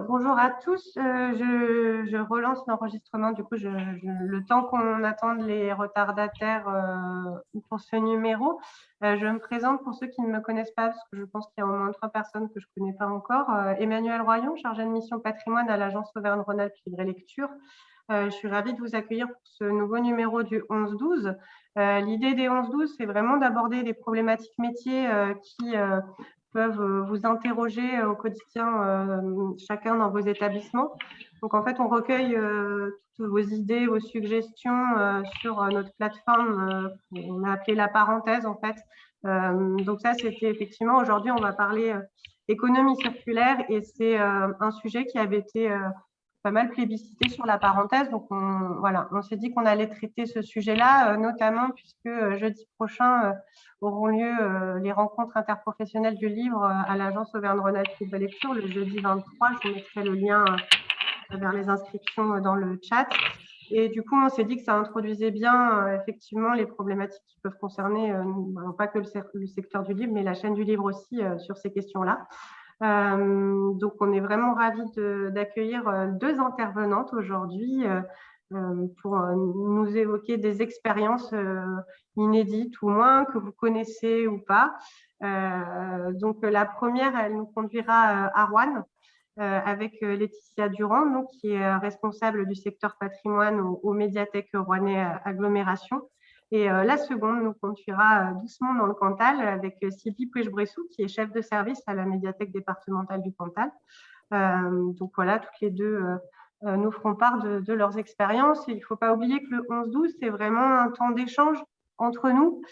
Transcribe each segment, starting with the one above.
Bonjour à tous. Euh, je, relance l'enregistrement. Du coup, le temps qu'on attende les retardataires euh, pour ce numéro, euh, je me présente pour ceux qui ne me connaissent pas, parce que je pense qu'il y a au moins trois personnes que je ne connais pas encore. Emmanuel Royon, chargé de mission patrimoine à l'agence Auvergne-Rhône-Alpes Libre Lecture. je suis ravie de vous accueillir pour ce nouveau numéro du 11-12. L'idée des 11-12, c'est vraiment d'aborder des problématiques métiers qui peuvent euh, vous interroger euh, au quotidien euh, chacun dans vos établissements. Donc en fait, on recueille toutes vos idées, vos suggestions sur notre plateforme on a appelé la parenthèse en fait. donc ça, c'était effectivement, aujourd'hui, on va parler économie circulaire et c'est un sujet qui avait été pas mal plébiscité sur la parenthèse. Donc, on, voilà, on s'est dit qu'on allait traiter ce sujet-là, euh, notamment puisque euh, jeudi prochain euh, auront lieu les rencontres interprofessionnelles du livre à l'agence Auvergne-Rhône-Alpes de lecture le jeudi 23. Je mettrai le lien vers les inscriptions dans le chat. Et du coup, on s'est dit que ça introduisait bien effectivement les problématiques qui peuvent concerner pas que le, secteur du livre, mais la chaîne du livre aussi sur ces questions-là. Euh, donc, on est vraiment ravis d'accueillir euh, deux intervenantes aujourd'hui euh, pour nous évoquer des expériences inédites ou moins que vous connaissez ou pas. donc, la première, elle nous conduira à Rouen. avec Laetitia Durand, donc, qui est responsable du secteur patrimoine aux, médiathèques Rouennais Agglomération. Et euh, la seconde nous conduira euh, doucement dans le Cantal avec euh, Sylvie Pouèche-Bressou, qui est chef de service à la médiathèque départementale du Cantal. donc voilà, toutes les deux nous feront part de, leurs expériences. il ne faut pas oublier que le 11-12, c'est vraiment un temps d'échange entre nous.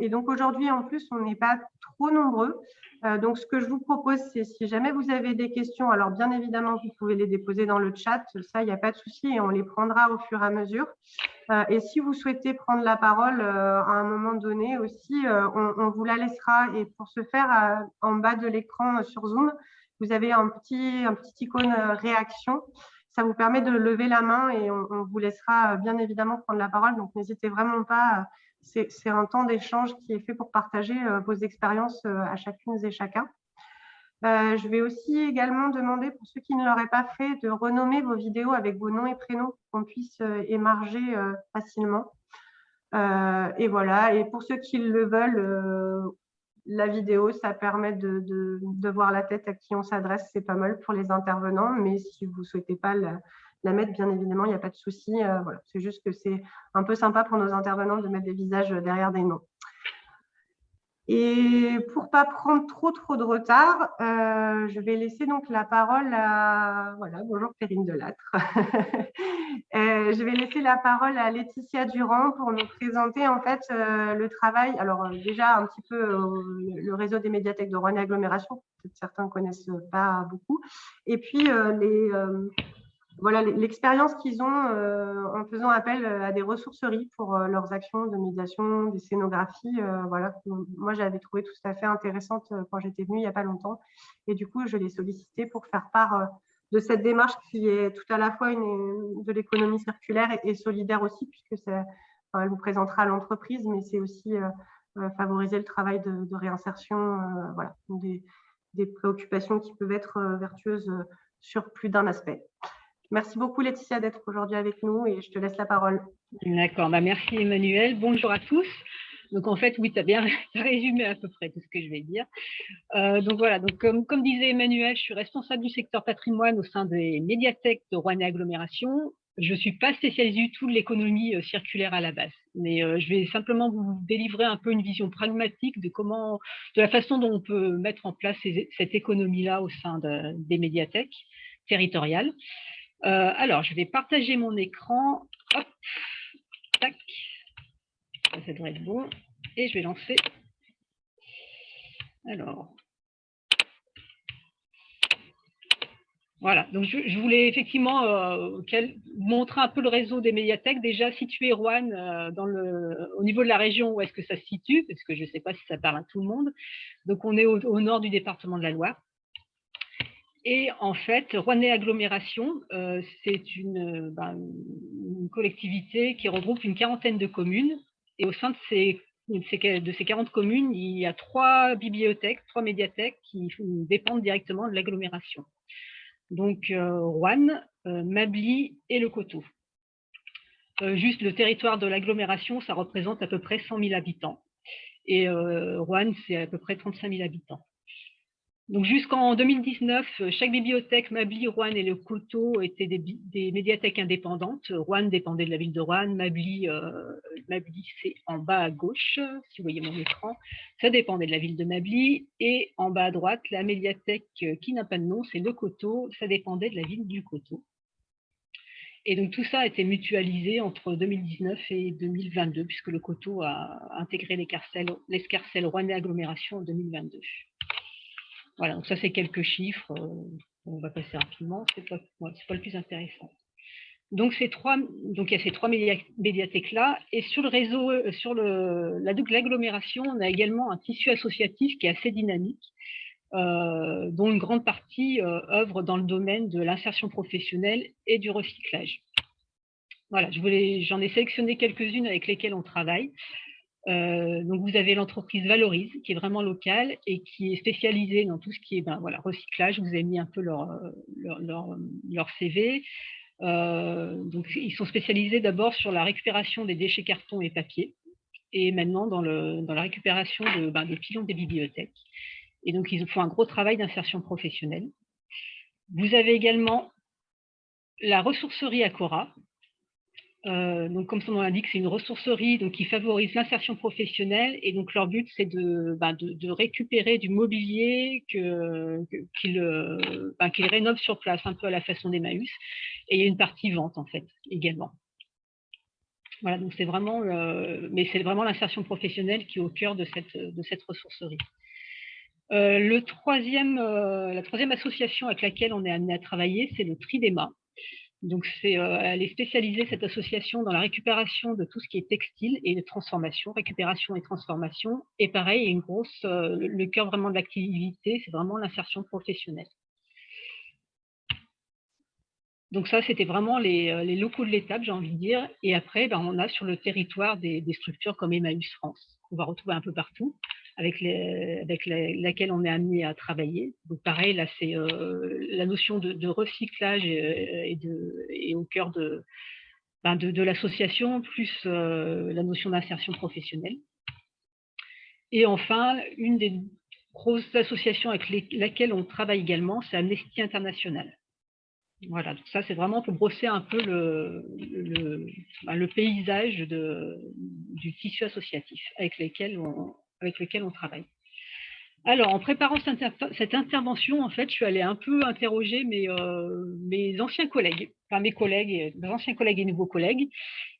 et donc aujourd'hui, en plus, on n'est pas trop nombreux. Euh, donc, ce que je vous propose, c'est si jamais vous avez des questions, alors bien évidemment, vous pouvez les déposer dans le chat, ça, il n'y a pas de souci, et on les prendra au fur et à mesure. Euh, et si vous souhaitez prendre la parole euh, à un moment donné aussi, on, vous la laissera. Et pour ce faire, en bas de l'écran sur Zoom, vous avez un petit, un petit icône réaction. Ça vous permet de lever la main et on, vous laissera bien évidemment prendre la parole. Donc, n'hésitez vraiment pas c'est un temps d'échange qui est fait pour partager euh, vos expériences euh, à chacune et chacun. Euh, je vais aussi également demander, pour ceux qui ne l'auraient pas fait, de renommer vos vidéos avec vos noms et prénoms pour qu'on puisse émarger facilement. et voilà, et pour ceux qui le veulent, la vidéo, ça permet de, voir la tête à qui on s'adresse, c'est pas mal pour les intervenants, mais si vous ne souhaitez pas la, mettre, bien évidemment, il n'y a pas de souci. Euh. C'est juste que c'est un peu sympa pour nos intervenants de mettre des visages derrière des noms. Et pour pas prendre trop trop de retard, euh, je vais laisser donc la parole à voilà bonjour Perrine Delattre. euh, je vais laisser la parole à Laetitia Durand pour nous présenter en fait euh, le travail. Alors déjà un petit peu le réseau des médiathèques de Rouen Agglomération, peut-être certains connaissent pas beaucoup, et puis les voilà l'expérience qu'ils ont euh, en faisant appel euh, à des ressourceries pour euh, leurs actions de médiation, des scénographies. voilà, moi j'avais trouvé tout à fait intéressante quand j'étais venue il n'y a pas longtemps, et du coup je l'ai sollicité pour faire part de cette démarche qui est tout à la fois de l'économie circulaire et, solidaire aussi, puisque ça, elle vous présentera l'entreprise, mais c'est aussi favoriser le travail de, réinsertion, voilà, des, préoccupations qui peuvent être vertueuses sur plus d'un aspect. Merci beaucoup Laetitia d'être aujourd'hui avec nous et je te laisse la parole. D'accord, bah, merci Emmanuel. Bonjour à tous. Donc en fait, oui, tu as bien résumé à peu près tout ce que je vais dire. Euh, donc voilà, donc comme, disait Emmanuel, je suis responsable du secteur patrimoine au sein des médiathèques de Rouen Agglomération. Je ne suis pas spécialisée du tout de l'économie euh, circulaire à la base, mais euh, je vais simplement vous délivrer un peu une vision pragmatique de comment, de la façon dont on peut mettre en place cette économie-là au sein de, des médiathèques territoriales. Euh, alors, je vais partager mon écran. Tac. Ça, devrait être bon. Et je vais lancer. Alors. Voilà, donc je, voulais effectivement euh, montrer un peu le réseau des médiathèques, déjà situé Rouen euh, au niveau de la région où est-ce que ça se situe, parce que je ne sais pas si ça parle à tout le monde. Donc on est au nord du département de la Loire. Et en fait, Rouennais Agglomération, euh, c'est ben, une, collectivité qui regroupe une quarantaine de communes. Et au sein de ces, de ces 40 communes, il y a trois bibliothèques, trois médiathèques qui dépendent directement de l'agglomération. donc Rouen, Mably et le Coteau. juste le territoire de l'agglomération, ça représente à peu près 100 000 habitants. Et Rouen, c'est à peu près 35 000 habitants. Donc jusqu'en 2019, euh, chaque bibliothèque, Mably, Rouen et le Coteau étaient des, médiathèques indépendantes. Rouen dépendait de la ville de Rouen, euh, c'est en bas à gauche, si vous voyez mon écran, ça dépendait de la ville de Mably. Et en bas à droite, la médiathèque euh, qui n'a pas de nom, c'est le Coteau, ça dépendait de la ville du Coteau. Et donc tout ça a été mutualisé entre 2019 et 2022, puisque le Coteau a intégré l'escarcelle Rouennais agglomération en 2022. Voilà, donc ça c'est quelques chiffres, euh, on va passer rapidement, ce n'est pas, pas, le plus intéressant. Donc, trois, donc il y a ces trois médiathèques-là, et sur le réseau, euh, sur l'agglomération, on a également un tissu associatif qui est assez dynamique, euh, dont une grande partie œuvre dans le domaine de l'insertion professionnelle et du recyclage. Voilà, j'en ai sélectionné quelques-unes avec lesquelles on travaille. Euh, donc vous avez l'entreprise Valorise, qui est vraiment locale et qui est spécialisée dans tout ce qui est ben, recyclage. Vous avez mis un peu leur, leur, CV. Euh, donc ils sont spécialisés d'abord sur la récupération des déchets carton et papier, et maintenant dans, la récupération ben, des pilons des bibliothèques. Et donc ils font un gros travail d'insertion professionnelle. Vous avez également la ressourcerie Acora, euh, donc, comme son nom l'indique, c'est une ressourcerie donc, qui favorise l'insertion professionnelle et donc leur but c'est de, ben, récupérer du mobilier qu'ils que, ben, rénovent sur place, un peu à la façon d'Emmaüs. Et il y a une partie vente en fait également. Voilà, donc c'est vraiment, euh, mais c'est vraiment l'insertion professionnelle qui est au cœur de cette, ressourcerie. Euh, la troisième association avec laquelle on est amené à travailler, c'est le Tridema. Donc, euh, elle est spécialisée, cette association, dans la récupération de tout ce qui est textile et de transformation, récupération et transformation. Et pareil, une grosse, euh, le cœur vraiment de l'activité, c'est vraiment l'insertion professionnelle. Donc ça, c'était vraiment les, euh, locaux de l'étape, j'ai envie de dire. Et après, ben, on a sur le territoire des, des structures comme Emmaüs France, qu'on va retrouver un peu partout avec, laquelle on est amené à travailler. Donc pareil, là, c'est euh, la notion de, recyclage et, au cœur ben, de, de, l'association, plus euh, la notion d'insertion professionnelle. Et enfin, une des grosses associations avec laquelle on travaille également, c'est Amnesty International. Voilà, donc ça c'est vraiment pour brosser un peu le, ben, paysage du tissu associatif avec lequel on, avec lequel on travaille. Alors, en préparant cette, intervention, en fait, je suis allée un peu interroger mes, euh, anciens collègues, enfin mes collègues, mes anciens collègues et nouveaux collègues.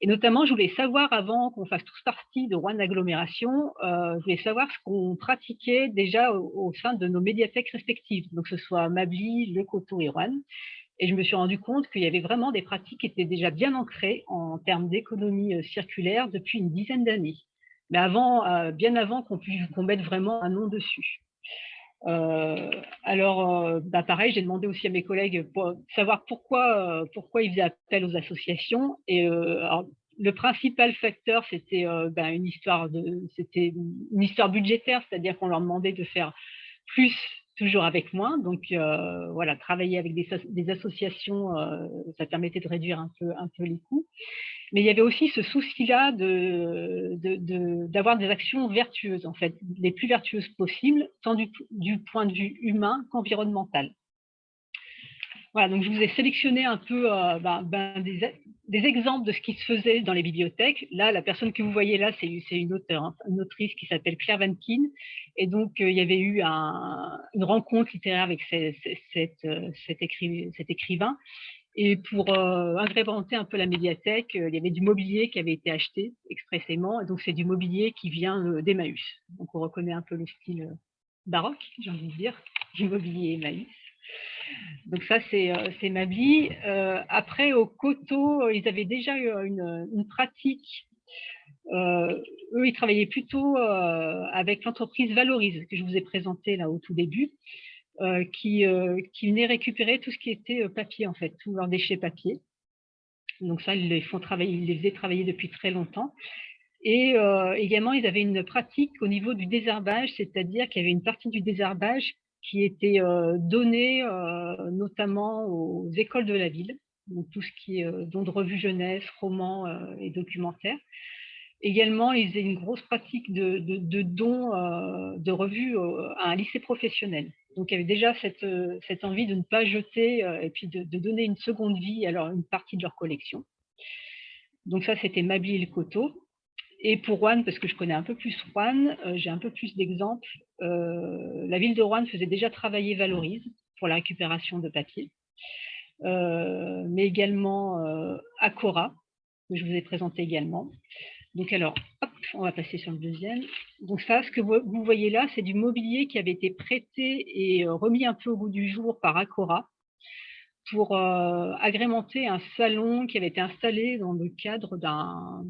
Et notamment, je voulais savoir, avant qu'on fasse tous partie de Rouen Agglomération, euh, je voulais savoir ce qu'on pratiquait déjà au, sein de nos médiathèques respectives, donc que ce soit Mably, Le Coteau et Rouen. Et je me suis rendu compte qu'il y avait vraiment des pratiques qui étaient déjà bien ancrées en termes d'économie euh, circulaire depuis une dizaine d'années mais avant, euh, bien avant qu'on qu mette vraiment un nom dessus. Euh, alors, euh, bah pareil, j'ai demandé aussi à mes collègues pour savoir pourquoi, pourquoi ils faisaient appel aux associations. Et le principal facteur, c'était bah, une histoire de, c'était une histoire budgétaire, c'est-à-dire qu'on leur demandait de faire plus toujours avec moins. Donc voilà, travailler avec des, associations, ça permettait de réduire un peu, les coûts mais il y avait aussi ce souci-là d'avoir de, des actions vertueuses, en fait, les plus vertueuses possibles, tant du, point de vue humain qu'environnemental. Voilà, donc je vous ai sélectionné un peu euh, ben, ben, des, exemples de ce qui se faisait dans les bibliothèques. Là, la personne que vous voyez là, c'est une auteure, hein, une autrice qui s'appelle Claire Vankin. Et donc, euh, il y avait eu une rencontre littéraire avec euh, cet écrivain. Et pour agrémenter un peu la médiathèque, il y avait du mobilier qui avait été acheté expressément. Et donc, c'est du mobilier qui vient d'Emmaüs. Donc, on reconnaît un peu le style baroque, j'ai envie de dire, du mobilier Emmaüs. Donc ça, c'est euh, Mably. après, au Coteau, ils avaient déjà eu une, une pratique. eux, ils travaillaient plutôt avec l'entreprise Valorise, que je vous ai présentée là au tout début. Euh, qui, euh, qui venaient récupérer tout ce qui était euh, papier, en fait, tous leurs déchets papier. Donc ça, ils les, font travailler, ils les faisaient travailler depuis très longtemps. Et également, ils avaient une pratique au niveau du désherbage, c'est-à-dire qu'il y avait une partie du désherbage qui étaient donnés notamment aux écoles de la ville, donc tout ce qui est don de revue jeunesse, romans et documentaires. Également, ils avaient une grosse pratique de, de, dons de revues à un lycée professionnel. Donc, il y avait déjà cette, envie de ne pas jeter et puis de, donner une seconde vie à une partie de leur collection. Donc ça, c'était Mabli et le Coteau. Et pour Rouen, parce que je connais un peu plus euh, j'ai un peu plus d'exemples. Euh, la ville de Rouen faisait déjà travailler Valorise pour la récupération de papier, euh, mais également Acora, que je vous ai présenté également. Donc alors, hop, on va passer sur le deuxième. Donc ça, ce que vous voyez là, c'est du mobilier qui avait été prêté et remis un peu au goût du jour par Acora pour agrémenter un salon qui avait été installé dans le cadre d'un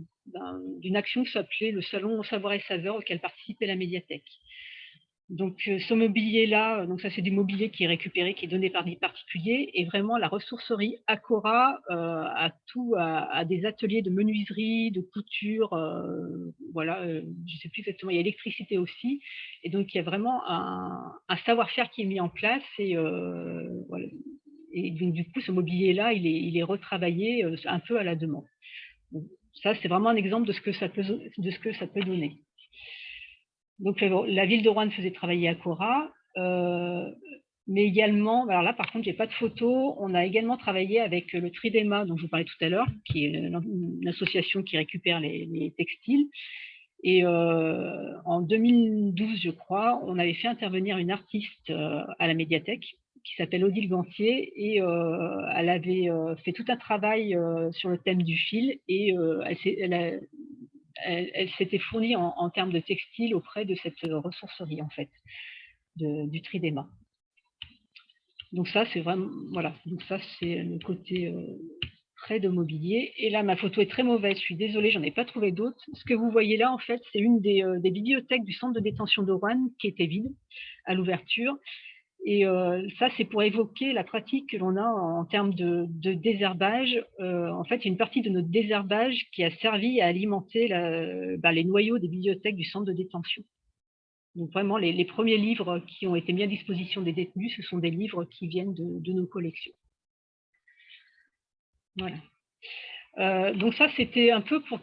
d'une action qui s'appelait le Salon Savoir et Saveur auquel participait la médiathèque. Donc euh, ce mobilier-là, euh, donc ça c'est du mobilier qui est récupéré, qui est donné par des particuliers, et vraiment la ressourcerie Acora euh, a tout, à des ateliers de menuiserie, de couture, voilà, je ne sais plus exactement, il y a l'électricité aussi, et donc il y a vraiment un, savoir-faire qui est mis en place, et, donc, du coup ce mobilier-là, il est, il est retravaillé un peu à la demande. Ça, c'est vraiment un exemple de ce que ça peut, de ce que ça peut donner. Donc, la ville de Rouen faisait travailler à Cora, euh, mais également, alors là, par contre, j'ai pas de photo. On a également travaillé avec le Tridema, dont je vous parlais tout à l'heure, qui est une association qui récupère les, textiles. Et euh, en 2012, je crois, on avait fait intervenir une artiste euh, à la médiathèque qui s'appelle Odile Gantier et euh, elle avait euh, fait tout un travail euh, sur le thème du fil et elle, s'était fournie en, termes de textile auprès de cette ressourcerie en fait, du Tridéma. Donc ça c'est vraiment, voilà, donc ça c'est le côté près de mobilier. Et là ma photo est très mauvaise, je suis désolée, j'en ai pas trouvé d'autres. Ce que vous voyez là en fait c'est une des, des bibliothèques du centre de détention de Rouen qui était vide à l'ouverture et euh, ça, c'est pour évoquer la pratique que l'on a en, termes de, désherbage. Euh, en fait, une partie de notre désherbage qui a servi à alimenter bah, les noyaux des bibliothèques du centre de détention. Donc vraiment, les, premiers livres qui ont été mis à disposition des détenus, ce sont des livres qui viennent de, nos collections. Voilà. Euh, donc ça, c'était un peu pour,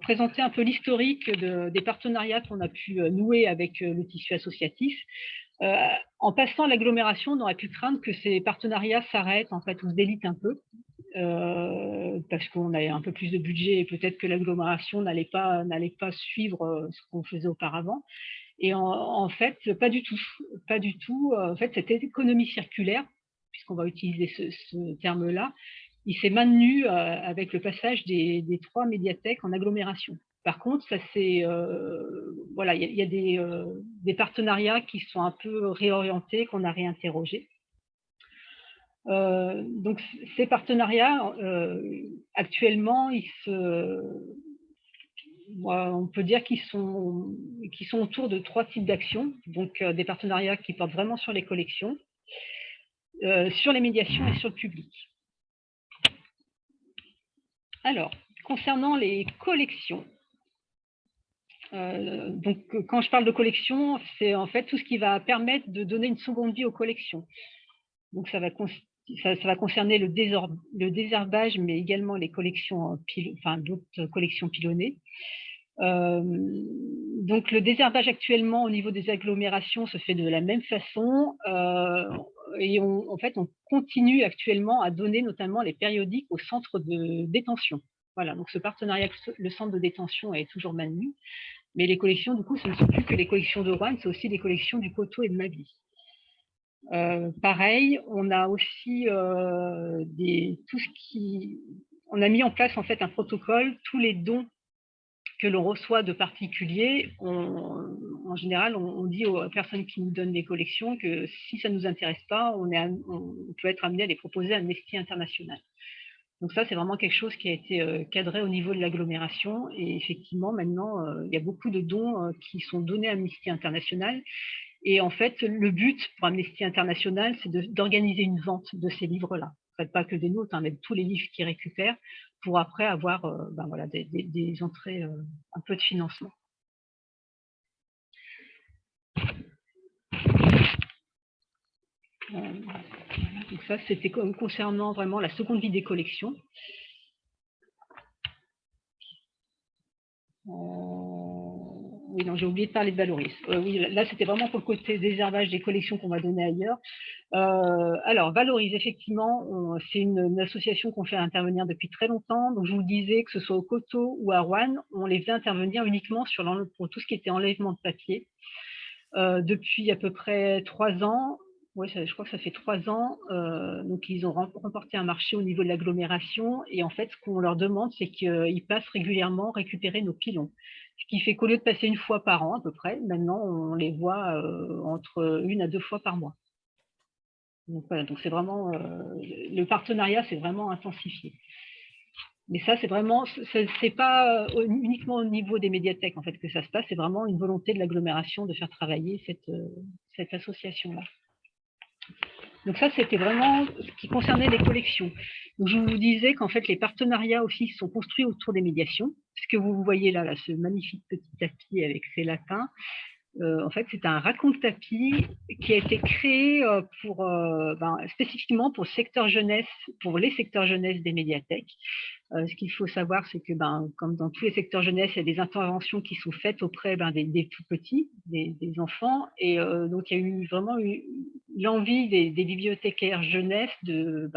présenter un peu l'historique des partenariats qu'on a pu nouer avec le tissu associatif. Euh, en passant l'agglomération, on aurait pu craindre que ces partenariats s'arrêtent en fait ou se délitent un peu. Euh, parce qu'on avait un peu plus de budget et peut-être que l'agglomération n'allait pas, pas suivre euh, ce qu'on faisait auparavant. Et en, fait, pas du tout. Pas du tout. En fait, cette économie circulaire, puisqu'on va utiliser ce, terme-là, il s'est maintenu avec le passage des, trois médiathèques en agglomération. Par contre, ça c'est euh, voilà, il y, a, euh, des, partenariats qui sont un peu réorientés, qu'on a réinterrogés. Euh, donc ces partenariats, actuellement, on peut dire qu'ils sont, sont autour de trois types d'actions. Donc des partenariats qui portent vraiment sur les collections, sur les médiations et sur le public. Alors, concernant les collections, euh, donc, euh, quand je parle de collection, c'est en fait tout ce qui va permettre de donner une seconde vie aux collections. Donc, ça va, concerner le, désherbage, mais également les collections, enfin, d'autres collections pilonnées. Euh, donc, le désherbage actuellement au niveau des agglomérations se fait de la même façon. et on, en fait, on continue actuellement à donner notamment les périodiques au centre de détention. Voilà, donc ce partenariat, le centre de détention est toujours maintenu. Mais les collections, du coup, ce ne sont plus que les collections de Rouen, c'est aussi des collections du Coteau et de Mabi. Euh, pareil, on a aussi euh, des, tout ce qui... On a mis en place en fait un protocole, tous les dons que l'on reçoit de particuliers, en général, on, dit aux personnes qui nous donnent des collections que si ça ne nous intéresse pas, on, on peut être amené à les proposer à Amnesty International. Donc ça, c'est vraiment quelque chose qui a été euh, cadré au niveau de l'agglomération. Et effectivement, maintenant, euh, il y a beaucoup de dons euh, qui sont donnés à Amnesty International. Et en fait, le but pour Amnesty International, c'est d'organiser une vente de ces livres-là. En fait, pas que des nôtres, hein, mais tous les livres qu'ils récupèrent, pour après avoir ben voilà, des, des entrées, un peu de financement. Donc ça, c'était concernant vraiment la seconde vie des collections. oui, non, j'ai oublié de parler de Valoris. oui, là, c'était vraiment pour le côté désherbage des collections qu'on va donner ailleurs. alors, Valoris, effectivement, c'est une, association qu'on fait intervenir depuis très longtemps. Donc, je vous disais que ce soit au Coteau ou à Rouen, on les fait intervenir uniquement sur pour tout ce qui était enlèvement de papier. depuis à peu près trois ans, oui, je crois que ça fait trois ans. Euh, donc, ils ont remporté un marché au niveau de l'agglomération. Et en fait, ce qu'on leur demande, c'est qu'ils passent régulièrement récupérer nos pilons. Ce qui fait qu'au lieu de passer une fois par an, à peu près, maintenant, on les voit euh, entre une à deux fois par mois. Donc, voilà, donc c'est vraiment, euh, le partenariat s'est vraiment intensifié. Mais ça, c'est vraiment, c'est pas uniquement au niveau des médiathèques en fait que ça se passe, c'est vraiment une volonté de l'agglomération de faire travailler cette, cette association-là. Donc ça, c'était vraiment ce qui concernait les collections. je vous disais qu'en fait, les partenariats aussi sont construits autour des médiations. Ce que vous voyez là, ce magnifique petit tapis avec ses lapins, euh, en fait, c'est un raconte tapis qui a été créé euh, euh, ben, spécifiquement pour, secteur jeunesse, pour les secteurs jeunesse des médiathèques. ce qu'il faut savoir, c'est que, ben, comme dans tous les secteurs jeunesse, il y a des interventions qui sont faites auprès ben, des, tout petits, des, enfants. Et donc, il y a eu vraiment eu l'envie des, bibliothécaires jeunesse de,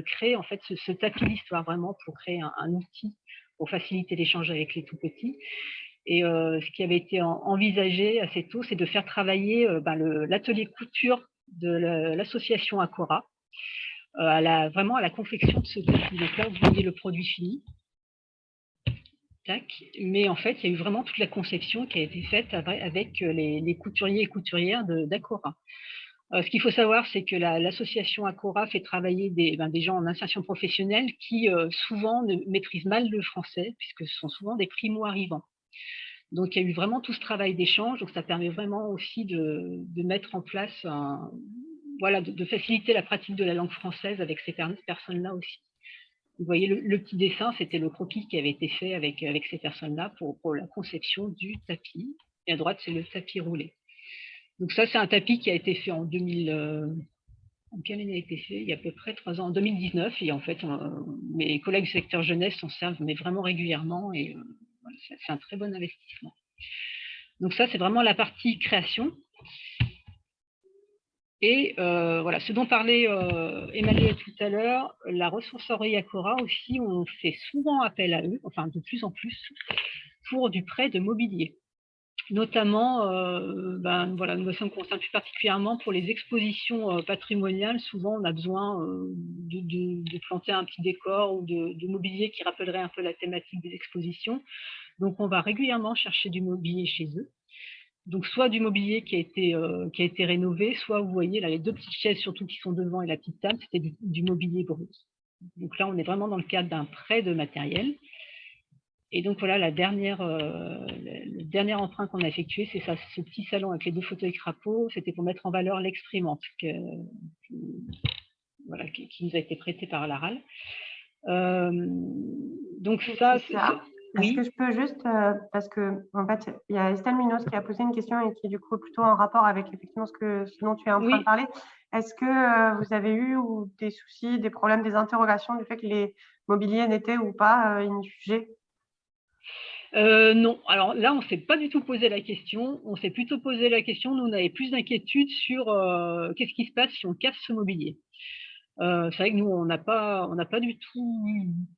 créer en fait ce, tapis d'histoire vraiment pour créer un outil pour faciliter l'échange avec les tout petits. Et euh, ce qui avait été envisagé assez tôt, c'est de faire travailler euh, ben, l'atelier couture de l'association Acora, euh, à la, vraiment à la confection de ce tapis. Donc là, vous voyez le produit fini. Mais en fait, il y a eu vraiment toute la conception qui a été faite avec les, couturiers et couturières d'Acora. ce qu'il faut savoir, c'est que l'association Acora fait travailler des, ben, des, gens en insertion professionnelle qui souvent ne maîtrisent mal le français, puisque ce sont souvent des primo-arrivants. Donc, il y a eu vraiment tout ce travail d'échange. Donc, ça permet vraiment aussi de, mettre en place, voilà, de, faciliter la pratique de la langue française avec ces personnes-là aussi. Vous voyez, le, petit dessin, c'était le croquis qui avait été fait avec, avec ces personnes-là pour, la conception du tapis. Et à droite, c'est le tapis roulé. Donc ça, c'est un tapis qui a été fait en 2000. Euh, Il y a à peu près trois ans, en 2019. Et en fait, mes collègues du secteur jeunesse s'en servent, mais vraiment régulièrement. Et c'est un très bon investissement. Donc ça, c'est vraiment la partie création. Et euh, voilà, ce dont parlait euh, Emmanuel tout à l'heure, la ressourcerie Acora aussi, on fait souvent appel à eux, enfin de plus en plus, pour du prêt de mobilier. Notamment, euh, ben, voilà, nous sommes concernés plus particulièrement pour les expositions patrimoniales. Souvent, on a besoin de, planter un petit décor ou de, mobilier qui rappellerait un peu la thématique des expositions. Donc, on va régulièrement chercher du mobilier chez eux. Donc, soit du mobilier qui a été, euh, qui a été rénové, soit, vous voyez, là, les deux petites chaises, surtout qui sont devant, et la petite table, c'était du, mobilier brut. Donc là, on est vraiment dans le cadre d'un prêt de matériel. Et donc, voilà, la dernière, euh, le, dernier emprunt qu'on a effectué, c'est ça, ce petit salon avec les deux fauteuils crapauds. C'était pour mettre en valeur l'exprimante voilà, qui, nous a été prêté par l'ARAL. Euh, donc ça, ça. Est-ce que je peux juste, euh, parce que en fait, il y a Estelle Munoz qui a posé une question et qui est du coup plutôt en rapport avec effectivement ce, que, ce dont tu es en train de parler. Est-ce que euh, vous avez eu ou des soucis, des problèmes, des interrogations du fait que les mobiliers n'étaient ou pas euh, injugés? Non, alors là, on ne s'est pas du tout posé la question. On s'est plutôt posé la question, nous, on avait plus d'inquiétude sur qu'est-ce qui se passe si on casse ce mobilier. Euh, c'est vrai que nous, on n'a pas, du tout,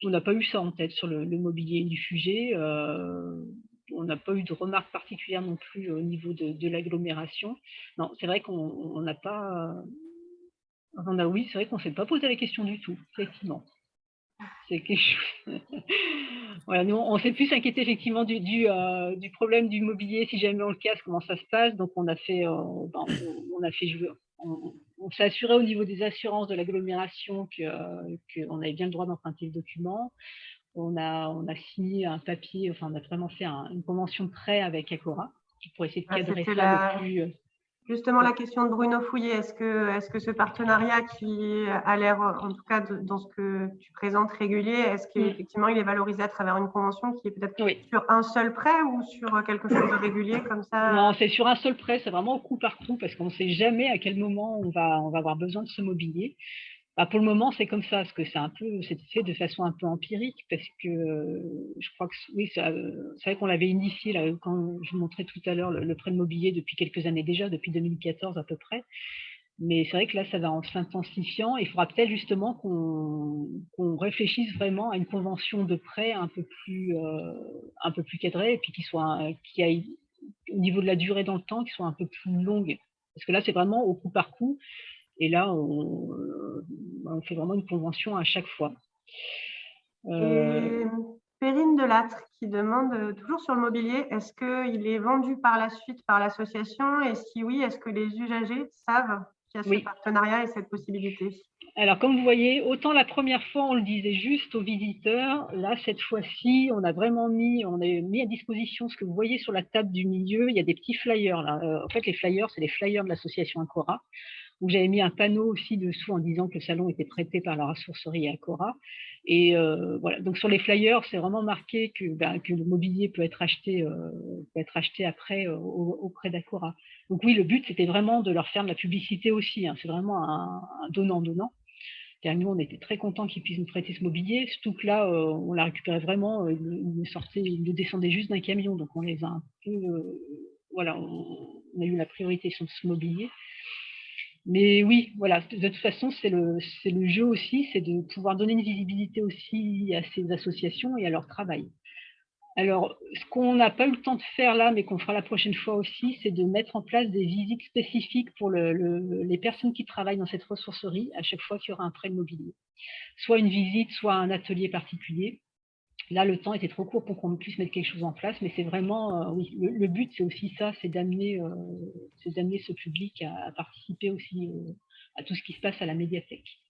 on n'a pas eu ça en tête sur le, mobilier du sujet. Euh, on n'a pas eu de remarques particulières non plus au niveau de, l'agglomération. Non, c'est vrai qu'on n'a pas, on a oui, c'est vrai qu'on s'est pas posé la question du tout, effectivement. C'est quelque chose. Voilà, nous, on s'est plus inquiété effectivement du, du, euh, du, problème du mobilier, si jamais on le casse, comment ça se passe. Donc, on a fait, ben, on, a fait jouer, on, s'est assuré au niveau des assurances de l'agglomération qu'on euh, avait bien le droit d'emprunter le document. On a, on a signé un papier, enfin on a vraiment fait une convention de prêt avec Acora pour essayer de ah, cadrer ça le plus... Justement, la question de Bruno Fouillet, est-ce que, est -ce que ce partenariat qui a l'air, en tout cas dans ce que tu présentes, régulier, est-ce qu'effectivement il est valorisé à travers une convention qui est peut-être sur un seul prêt ou sur quelque chose de régulier comme ça? Non, c'est sur un seul prêt, c'est vraiment au coup par coup parce qu'on ne sait jamais à quel moment on va, on va avoir besoin de ce mobilier. Bah, pour le moment, c'est comme ça, parce que c'est un peu, c'est fait de façon un peu empirique, parce que je crois que oui, c'est vrai qu'on l'avait initié là, quand je vous montrais tout à l'heure le, prêt de mobilier depuis quelques années déjà, depuis 2014 à peu près. Mais c'est vrai que là, ça va en s'intensifiant. Il faudra peut-être justement qu'on réfléchisse vraiment à une convention de prêt un peu plus, euh, un peu plus cadrée, et puis qui soit, aille au niveau de la durée dans le temps, qui soit un peu plus longue. Parce que là, c'est vraiment au coup par coup. Et là, on, fait vraiment une convention à chaque fois. Euh... Perrine Delattre qui demande euh, toujours sur le mobilier, est-ce qu'il est vendu par la suite par l'association? Et si oui, est-ce que les usagers savent qu'il y a ce partenariat et cette possibilité? Alors, comme vous voyez, autant la première fois, on le disait juste aux visiteurs, là, cette fois-ci, on a vraiment mis, on a mis à disposition ce que vous voyez sur la table du milieu, il y a des petits flyers. Là. Euh, en fait, les flyers, c'est les flyers de l'association Ancora où j'avais mis un panneau aussi dessous en disant que le salon était prêté par la ressourcerie Acora. Et euh, voilà, donc sur les flyers, c'est vraiment marqué que, ben, le mobilier peut être acheté, euh, peut être après euh, auprès d'Acora. Donc oui, le but, c'était vraiment de leur faire de la publicité aussi. Hein. C'est vraiment un donnant-donnant. Car nous, on était très contents qu'ils puissent nous prêter ce mobilier, surtout que là, on l'a récupéré vraiment, il il le descendait juste d'un camion, donc on les a un peu, voilà, on a eu la priorité sur ce mobilier. Mais oui, voilà, de toute façon, c'est le, le jeu aussi, c'est de pouvoir donner une visibilité aussi à ces associations et à leur travail. Alors, ce qu'on n'a pas eu le temps de faire là, mais qu'on fera la prochaine fois aussi, c'est de mettre en place des visites spécifiques pour les personnes qui travaillent dans cette ressourcerie à chaque fois qu'il y aura un prêt immobilier. Soit une visite, soit un atelier particulier. Là, le temps était trop court pour qu'on puisse mettre quelque chose en place, mais c'est vraiment, euh, oui, le, but, c'est aussi ça, c'est d'amener euh, ce public à, participer aussi euh, à tout ce qui se passe à la médiathèque.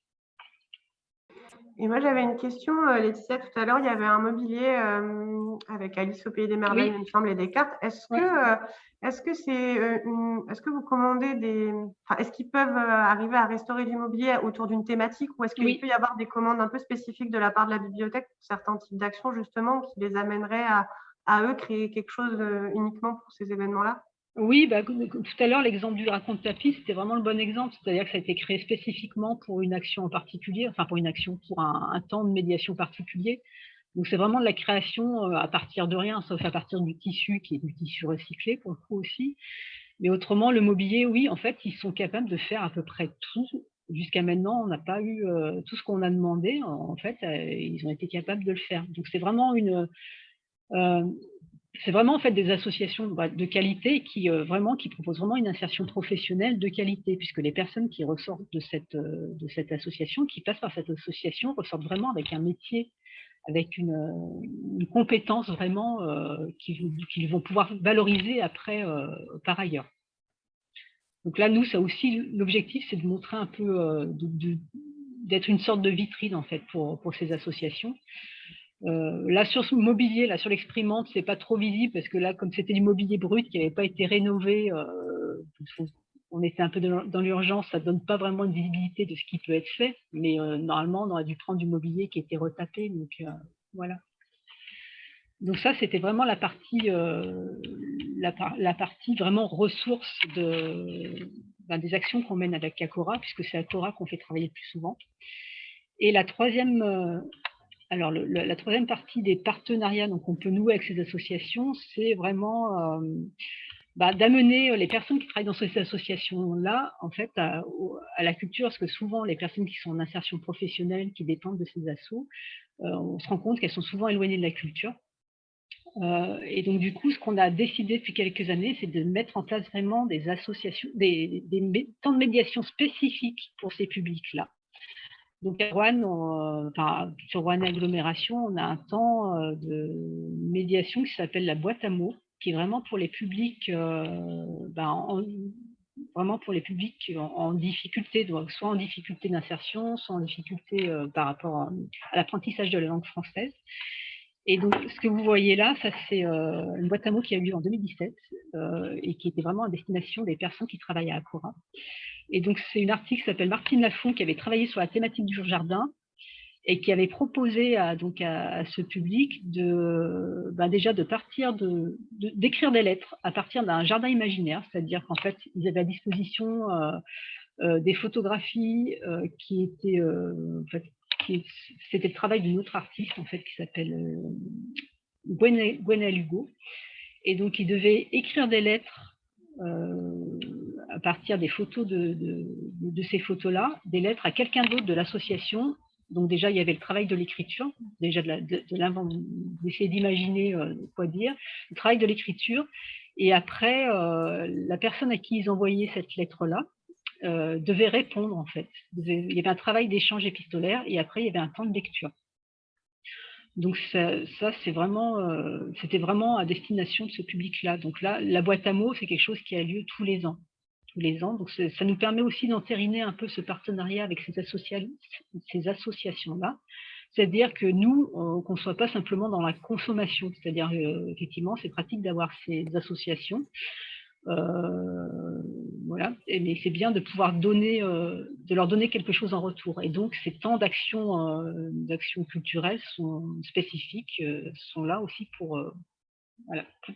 Et moi, j'avais une question, Laetitia, tout à l'heure, il y avait un mobilier avec Alice au Pays des Merveilles, il me semble, et des cartes. Est-ce que est-ce que c'est euh, est-ce que vous commandez des est-ce qu'ils peuvent euh, arriver à restaurer du mobilier autour d'une thématique ou est-ce qu'il peut y avoir des commandes un peu spécifiques de la part de la bibliothèque pour certains types d'actions justement qui les amèneraient à, à eux créer quelque chose euh, uniquement pour ces événements-là? Oui, bah, tout à l'heure, l'exemple du raconte tapis, c'était vraiment le bon exemple. C'est-à-dire que ça a été créé spécifiquement pour une action en particulier, enfin pour une action, pour un temps de médiation particulier. Donc c'est vraiment de la création euh, à partir de rien, sauf à partir du tissu, qui est du tissu recyclé pour le coup aussi. Mais autrement, le mobilier, oui, en fait, ils sont capables de faire à peu près tout. Jusqu'à maintenant, on n'a pas eu euh, tout ce qu'on a demandé. En fait, euh, ils ont été capables de le faire. Donc c'est vraiment une, c'est vraiment en fait des associations bah, de qualité qui vraiment qui proposent vraiment une insertion professionnelle de qualité, puisque les personnes qui ressortent de cette de cette association, qui passent par cette association, ressortent vraiment avec un métier avec une, compétence vraiment euh, qu'ils vont pouvoir valoriser après euh, par ailleurs. Donc là, nous, ça aussi, l'objectif, c'est de montrer un peu, euh, d'être une sorte de vitrine en fait pour, pour ces associations. Là, sur ce mobilier, là, sur l'exprimante, c'est pas trop visible parce que là, comme c'était du mobilier brut qui n'avait pas été rénové, on était un peu dans l'urgence, ça ne donne pas vraiment une visibilité de ce qui peut être fait, mais euh, normalement, on aurait dû prendre du mobilier qui était retapé, donc euh, voilà. Donc ça, c'était vraiment la partie, euh, la, partie vraiment ressources de, ben, des actions qu'on mène avec Acora, puisque c'est Acora qu'on fait travailler le plus souvent. Et la troisième, alors la troisième partie des partenariats qu'on peut nouer avec ces associations, c'est vraiment bah, d'amener euh, les personnes qui travaillent dans ces associations-là, en fait, à, la culture, parce que souvent, les personnes qui sont en insertion professionnelle, qui dépendent de ces assos, euh, on se rend compte qu'elles sont souvent éloignées de la culture. Euh, et donc, du coup, ce qu'on a décidé depuis quelques années, c'est de mettre en place vraiment des associations, des, temps de médiation spécifiques pour ces publics-là. Donc, à Rouen, enfin, sur Rouen Agglomération, on a un temps de médiation qui s'appelle la boîte à mots, qui est vraiment pour les publics, euh, ben, vraiment pour les publics en, difficulté, donc soit en difficulté d'insertion, soit en difficulté euh, par rapport à, l'apprentissage de la langue française. Et donc, ce que vous voyez là, ça c'est une boîte à mots qui a eu lieu en 2017 et qui était vraiment à destination des personnes qui travaillent à Acora. Et donc, c'est une artiste qui s'appelle Martine Lafont qui avait travaillé sur la thématique du jardin et qui avait proposé à, donc à, ce public de ben déjà de partir de d'écrire des lettres à partir d'un jardin imaginaire, c'est-à-dire qu'en fait ils avaient à disposition euh, euh, des photographies euh, qui étaient en fait, c'était le travail d'une autre artiste en fait qui s'appelle Gwenelle Hugo. Et donc ils devaient écrire des lettres à partir des photos de, de, de ces photos-là, des lettres à quelqu'un d'autre de l'association donc déjà, il y avait le travail de l'écriture, déjà de d'essayer d'imaginer euh, quoi dire, le travail de l'écriture. Et après, euh, la personne à qui ils envoyaient cette lettre-là euh, devait répondre, en fait. il y avait un travail d'échange épistolaire et après, il y avait un temps de lecture. Donc ça, vraiment, c'était vraiment à destination de ce public-là. Donc là, la boîte à mots, c'est quelque chose qui a lieu tous les ans tous les ans. Donc, ça nous permet aussi d'entériner un peu ce partenariat avec ces, associations-là. C'est-à-dire que nous, qu'on ne soit pas simplement dans la consommation. C'est-à-dire, euh, effectivement, c'est pratique d'avoir ces associations. Euh, voilà, mais c'est bien de pouvoir donner, euh, de leur donner quelque chose en retour. Et donc, ces temps d'action d'action culturelles sont spécifiques, sont là aussi pour,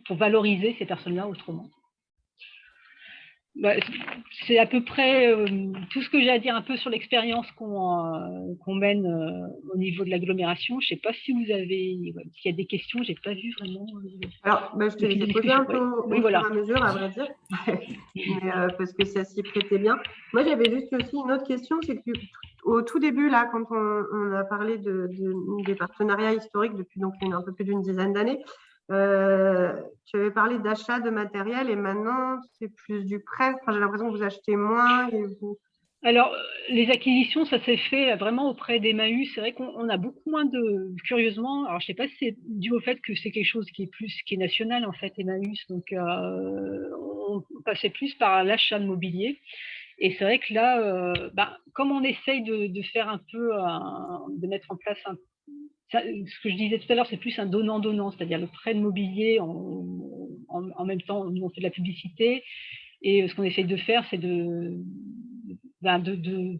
pour valoriser ces personnes-là autrement. Bah, c'est à peu près euh, tout ce que j'ai à dire un peu sur l'expérience qu'on euh, mène euh, au niveau de l'agglomération. Je ne sais pas si vous avez, s'il y a des questions, je n'ai pas vu vraiment. Alors, bah, je te les ai posées un peu au fur et à mesure, à vrai dire, parce que ça s'y prêtait bien. Moi, j'avais juste aussi une autre question, c'est que au tout début, là, quand on, a parlé de, des partenariats historiques depuis donc un peu plus d'une dizaine d'années, euh, tu avais parlé d'achat de matériel et maintenant c'est plus du prêt. J'ai l'impression que vous achetez moins. Alors, les acquisitions, ça s'est fait vraiment auprès d'Emmaüs. C'est vrai qu'on a beaucoup moins de, curieusement, alors je ne sais pas si c'est dû au fait que c'est quelque chose qui est plus, qui est national en fait, Emmaüs. Donc, euh, on passait plus par l'achat de mobilier. Et c'est vrai que là, euh, bah, comme on essaye de faire un peu, de mettre en place un ce que je disais tout à l'heure, c'est plus un donnant-donnant, c'est-à-dire le prêt de mobilier en, même temps, nous on fait de la publicité, et euh, ce qu'on essaye de faire, c'est de, ben, de,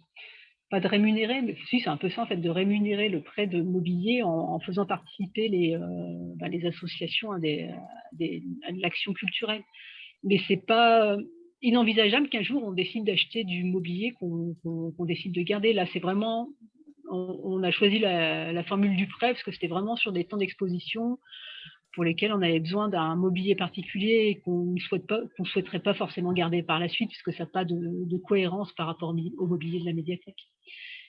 pas de rémunérer, mais si c'est un peu ça en fait, de rémunérer le prêt de mobilier en, faisant participer les, euh, ben, associations à, des, l'action culturelle. Mais c'est pas inenvisageable qu'un jour on décide d'acheter du mobilier qu'on décide de garder. Là, c'est vraiment on, a choisi la, formule du prêt parce que c'était vraiment sur des temps d'exposition pour lesquels on avait besoin d'un mobilier particulier et qu'on ne souhaite souhaiterait pas forcément garder par la suite puisque ça n'a pas de, cohérence par rapport au mobilier de la médiathèque.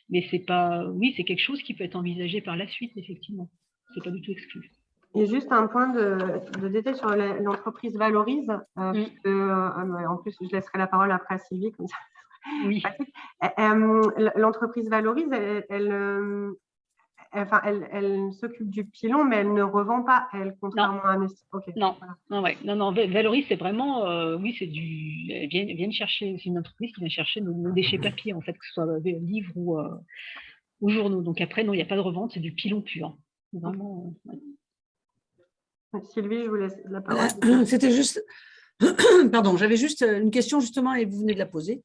Mais c'est pas, oui, c'est quelque chose qui peut être envisagé par la suite, effectivement. C'est pas du tout exclu. Et juste un point de, détail sur l'entreprise Valorise, euh, mm. euh, en plus je laisserai la parole après à Sylvie, comme ça oui. L'entreprise Valorise, elle, euh, enfin, elle, s'occupe du pilon, mais elle ne revend pas, elle, contrairement à Non, non, non, ouais. non, non, Valorise, c'est vraiment, euh, oui, c'est du, elle vient, chercher, c'est une entreprise qui vient chercher nos, déchets papier, en fait, que ce soit livres ou, euh, ou journaux. Donc après, non, il n'y a pas de revente, c'est du pilon pur. Vraiment, Sylvie, je vous laisse la parole. C'était juste, pardon, j'avais juste une question justement et vous venez de la poser.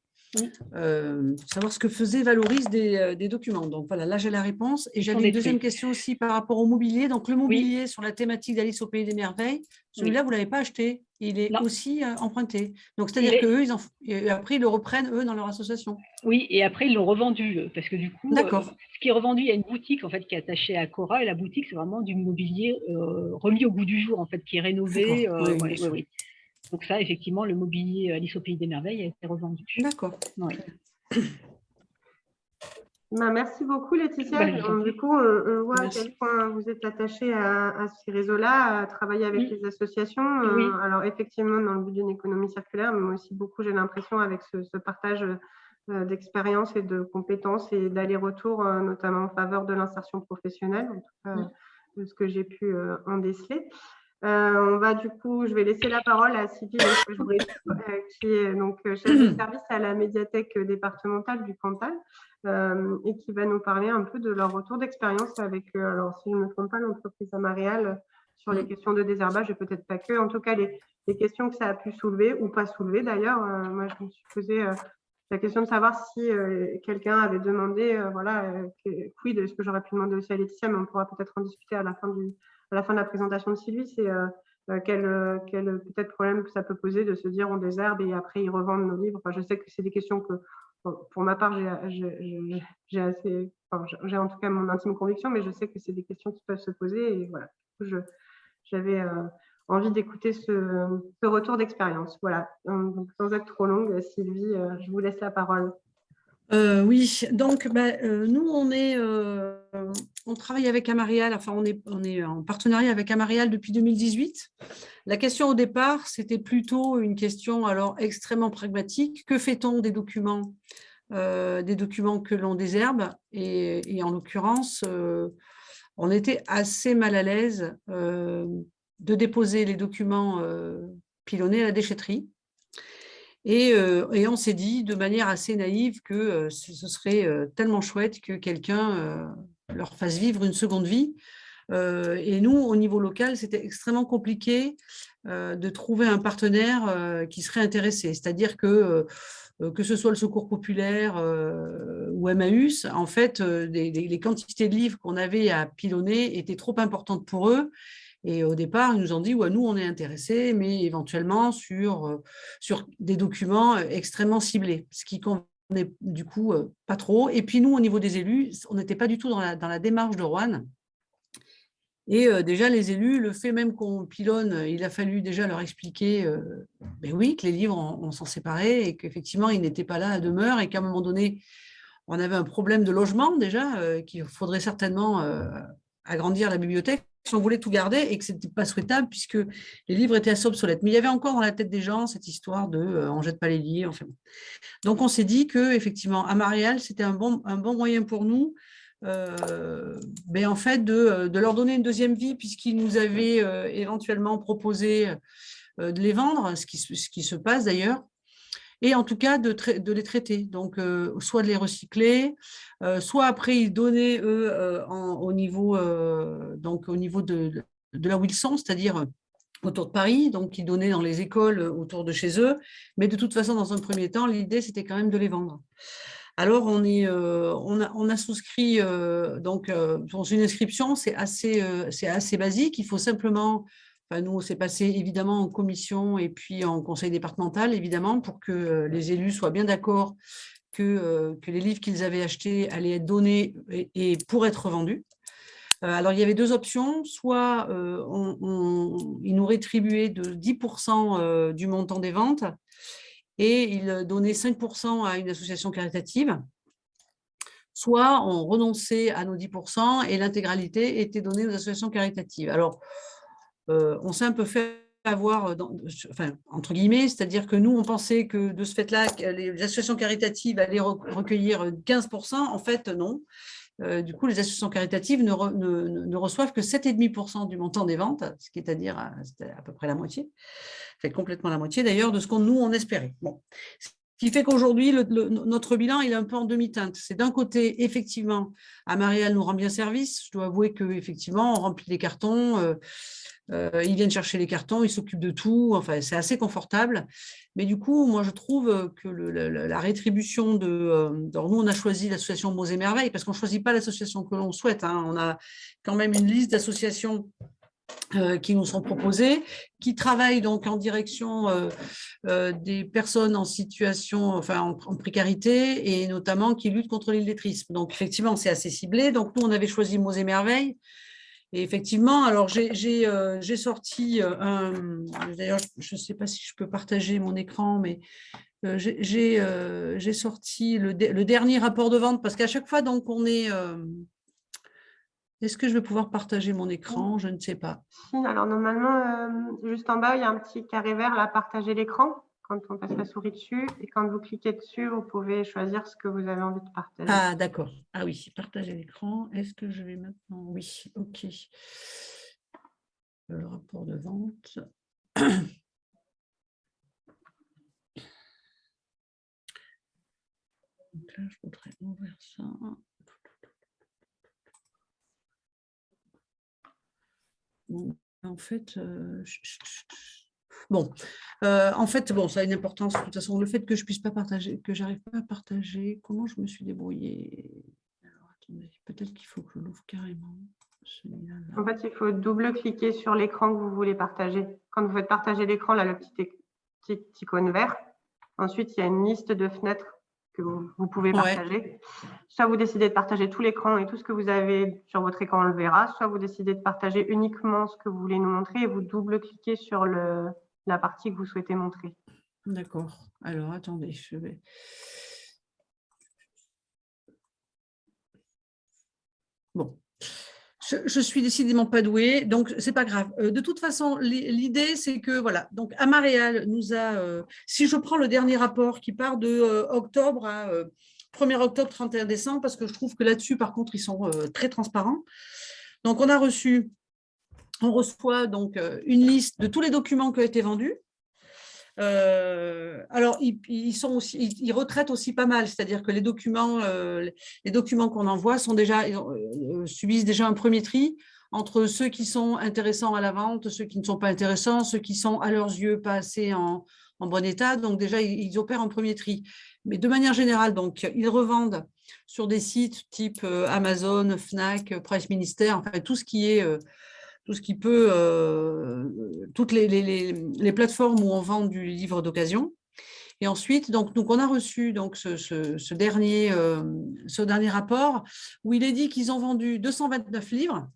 Euh, savoir ce que faisait Valorise euh, des, documents. Donc voilà, là j'ai la réponse. Et j'avais une deuxième question aussi par rapport au mobilier. Donc le mobilier sur la thématique d'Alice au Pays des Merveilles, celui-là, vous ne l'avez pas acheté. Il est aussi euh, emprunté. Donc c'est-à-dire qu'eux, ils en... après, ils le reprennent, eux, dans leur association. Oui, et après, ils l'ont revendu. Parce que du coup, ce qui est revendu, il y a une boutique en fait, qui est attachée à Cora. Et la boutique, c'est vraiment du mobilier remis au goût du jour, en fait, qui est rénové. oui, oui, donc ça, effectivement, le mobilier Alice au Pays des Merveilles a été revendu. D'accord. Bah, merci beaucoup Laetitia. Bah, du coup, on, voit à quel point vous êtes attaché à, ces réseaux-là, à travailler avec les associations. Euh, alors effectivement, dans le but d'une économie circulaire, mais aussi beaucoup, j'ai l'impression, avec ce, partage euh, d'expérience et de compétences et d'aller-retour, euh, notamment en faveur de l'insertion professionnelle, en tout cas, de ce que j'ai pu en déceler. On va du coup, je vais laisser la parole à Sylvie qui est donc chef de service à la médiathèque départementale du Cantal et qui va nous parler un peu de leur retour d'expérience avec, alors si je ne me trompe pas, l'entreprise Amarial sur les questions de désherbage et peut-être pas que. En tout cas, les, les, questions que ça a pu soulever ou pas soulever d'ailleurs. moi, je me suis posé la question de savoir si euh, quelqu'un avait demandé, euh, voilà, euh, quid, est-ce que j'aurais pu demander aussi à Laetitia, mais on pourra peut-être en discuter à la fin, du, à la, fin de la présentation de Sylvie, c'est quel, quel peut-être problème que ça peut poser de se dire on désherbe et après ils revendent nos livres. Enfin, je sais que c'est des questions que, pour ma part, j'ai assez, j'ai en tout cas mon intime conviction, mais je sais que c'est des questions qui peuvent se poser et voilà. J'avais envie d'écouter ce, retour d'expérience. Voilà, donc, sans être trop longue, Sylvie, euh, je vous laisse la parole. Euh, oui, donc bah, euh, nous, on, est, on travaille avec Amarial, enfin on est, en partenariat avec Amarial depuis 2018. La question au départ, c'était plutôt une question alors extrêmement pragmatique. Que fait-on des documents, des documents que l'on désherbe? Et, et, en l'occurrence, on était assez mal à l'aise de déposer les documents euh, pilonnés à la déchetterie. Euh, et, on s'est dit de manière assez naïve que euh, ce serait tellement chouette que quelqu'un leur fasse vivre une seconde vie. et nous, au niveau local, c'était extrêmement compliqué de trouver un partenaire qui serait intéressé. C'est-à-dire que que ce soit le Secours populaire ou Emmaüs, en fait, les quantités de livres qu'on avait à pilonner étaient trop importantes pour eux et au départ, ils nous ont dit, nous, on est intéressés, mais éventuellement sur, euh, sur des documents euh, extrêmement ciblés, ce qui convenait du coup euh, pas trop. Et puis nous, au niveau des élus, on n'était pas du tout dans la, dans la, démarche de Rouen. Et déjà, les élus, le fait même qu'on pilonne, il a fallu déjà leur expliquer ben oui, que les livres, on, s'en séparait et qu'effectivement, ils n'étaient pas là à demeure et qu'à un moment donné, on avait un problème de logement déjà, qu'il faudrait certainement agrandir la bibliothèque si on voulait tout garder et que ce n'était pas souhaitable puisque les livres étaient assez obsolètes. Mais il y avait encore dans la tête des gens cette histoire de euh, on ne jette pas les livres. Enfin, Donc on s'est dit que effectivement à Marielle, c'était un bon, moyen pour nous euh, ben, en fait, de, de, leur donner une deuxième vie puisqu'ils nous avaient euh, éventuellement proposé euh, de les vendre, ce qui se passe d'ailleurs et en tout cas de, les traiter. Donc, euh, soit de les recycler, euh, soit après ils donnaient, eux, euh, au, niveau, donc, au niveau de, de ils sont, c'est-à-dire autour de Paris, donc ils donnaient dans les écoles autour de chez eux. Mais de toute façon, dans un premier temps, l'idée, c'était quand même de les vendre. Alors, on, est, on, a, souscrit donc, pour une inscription, c'est assez, assez basique. Il faut simplement nous, c'est passé évidemment en commission et puis en conseil départemental, évidemment, pour que euh, les élus soient bien d'accord que, euh, que, les livres qu'ils avaient achetés allaient être donnés et, pour être vendus. Euh, alors, il y avait deux options. Soit on, ils nous rétribuaient de 10% du montant des ventes et ils donnaient 5% à une association caritative. Soit on renonçait à nos 10% et l'intégralité était donnée aux associations caritatives. Alors, on s'est un peu fait avoir, euh, entre guillemets, c'est-à-dire que nous, on pensait que de ce fait-là, les associations caritatives allaient recueillir 15%. En fait, non. Euh, du coup, les associations caritatives ne, reçoivent que 7,5% du montant des ventes, ce qui est à dire à, à peu près la moitié, fait complètement la moitié d'ailleurs de ce qu'on nous on espérait. Ce qui fait qu'aujourd'hui, notre bilan il est un peu en demi-teinte. C'est d'un côté, effectivement, Amariel nous rend bien service. Je dois avouer qu'effectivement, on remplit les cartons, euh, ils viennent chercher les cartons, ils s'occupent de tout, enfin c'est assez confortable. Mais du coup, moi je trouve que la, rétribution de... Euh, nous on a choisi l'association Mots et Merveilles parce qu'on ne choisit pas l'association que l'on souhaite. Hein. On a quand même une liste d'associations euh, qui nous sont proposées, qui travaillent donc en direction des personnes en situation, enfin en, précarité, et notamment qui luttent contre l'illettrisme. Donc effectivement, c'est assez ciblé. Donc nous, on avait choisi Mots et Merveilles, et effectivement, alors j'ai euh, sorti euh, d'ailleurs, je ne sais pas si je peux partager mon écran, mais euh, j'ai sorti le, le, dernier rapport de vente, parce qu'à chaque fois, donc, on est... Est-ce que je vais pouvoir partager mon écran? Je ne sais pas. Alors, normalement, juste en bas, il y a un petit carré vert, là, partager l'écran quand on passe la souris dessus. Et quand vous cliquez dessus, vous pouvez choisir ce que vous avez envie de partager. Ah, d'accord. Ah oui, partager l'écran. Est-ce que je vais maintenant? Oui, OK. le rapport de vente. Donc là, je voudrais ouvrir ça. en fait, euh, bon, euh, en fait, bon, ça a une importance. De toute façon, le fait que je puisse pas partager, que j'arrive pas à partager, comment je me suis débrouillée? Alors, attendez, peut-être qu'il faut que je l'ouvre carrément. En fait, il faut double-cliquer sur l'écran que vous voulez partager. Quand vous faites partager l'écran, là, le petit, petit icône vert. Ensuite, il y a une liste de fenêtres que vous, pouvez partager. Soit vous décidez de partager tout l'écran et tout ce que vous avez sur votre écran, on le verra. Soit vous décidez de partager uniquement ce que vous voulez nous montrer et vous double-cliquez sur le, la partie que vous souhaitez montrer. D'accord. Alors, attendez, je vais... Bon, je, suis décidément pas douée, donc c'est pas grave. Euh, de toute façon, l'idée c'est que voilà, donc Amaréal nous a, euh, si je prends le dernier rapport qui part de euh, octobre à 1er octobre, 31 décembre, parce que je trouve que là-dessus, par contre, ils sont très transparents. Donc on a reçu, on reçoit donc une liste de tous les documents qui ont été vendus. Euh, alors, ils, retraitent aussi pas mal, c'est-à-dire que les documents, euh, qu'on envoie euh, subissent déjà un premier tri entre ceux qui sont intéressants à la vente, ceux qui ne sont pas intéressants, ceux qui sont à leurs yeux pas assez en, bon état. Donc déjà, ils, opèrent un premier tri. Mais de manière générale, donc, ils revendent sur des sites type Amazon, Fnac, Price Minister, enfin tout ce qui est tout ce qui peut, euh, toutes les, plateformes où on vend du livre d'occasion. Et ensuite, donc, donc, on a reçu donc, ce, dernier, euh, ce dernier rapport où il est dit qu'ils ont vendu 229 livres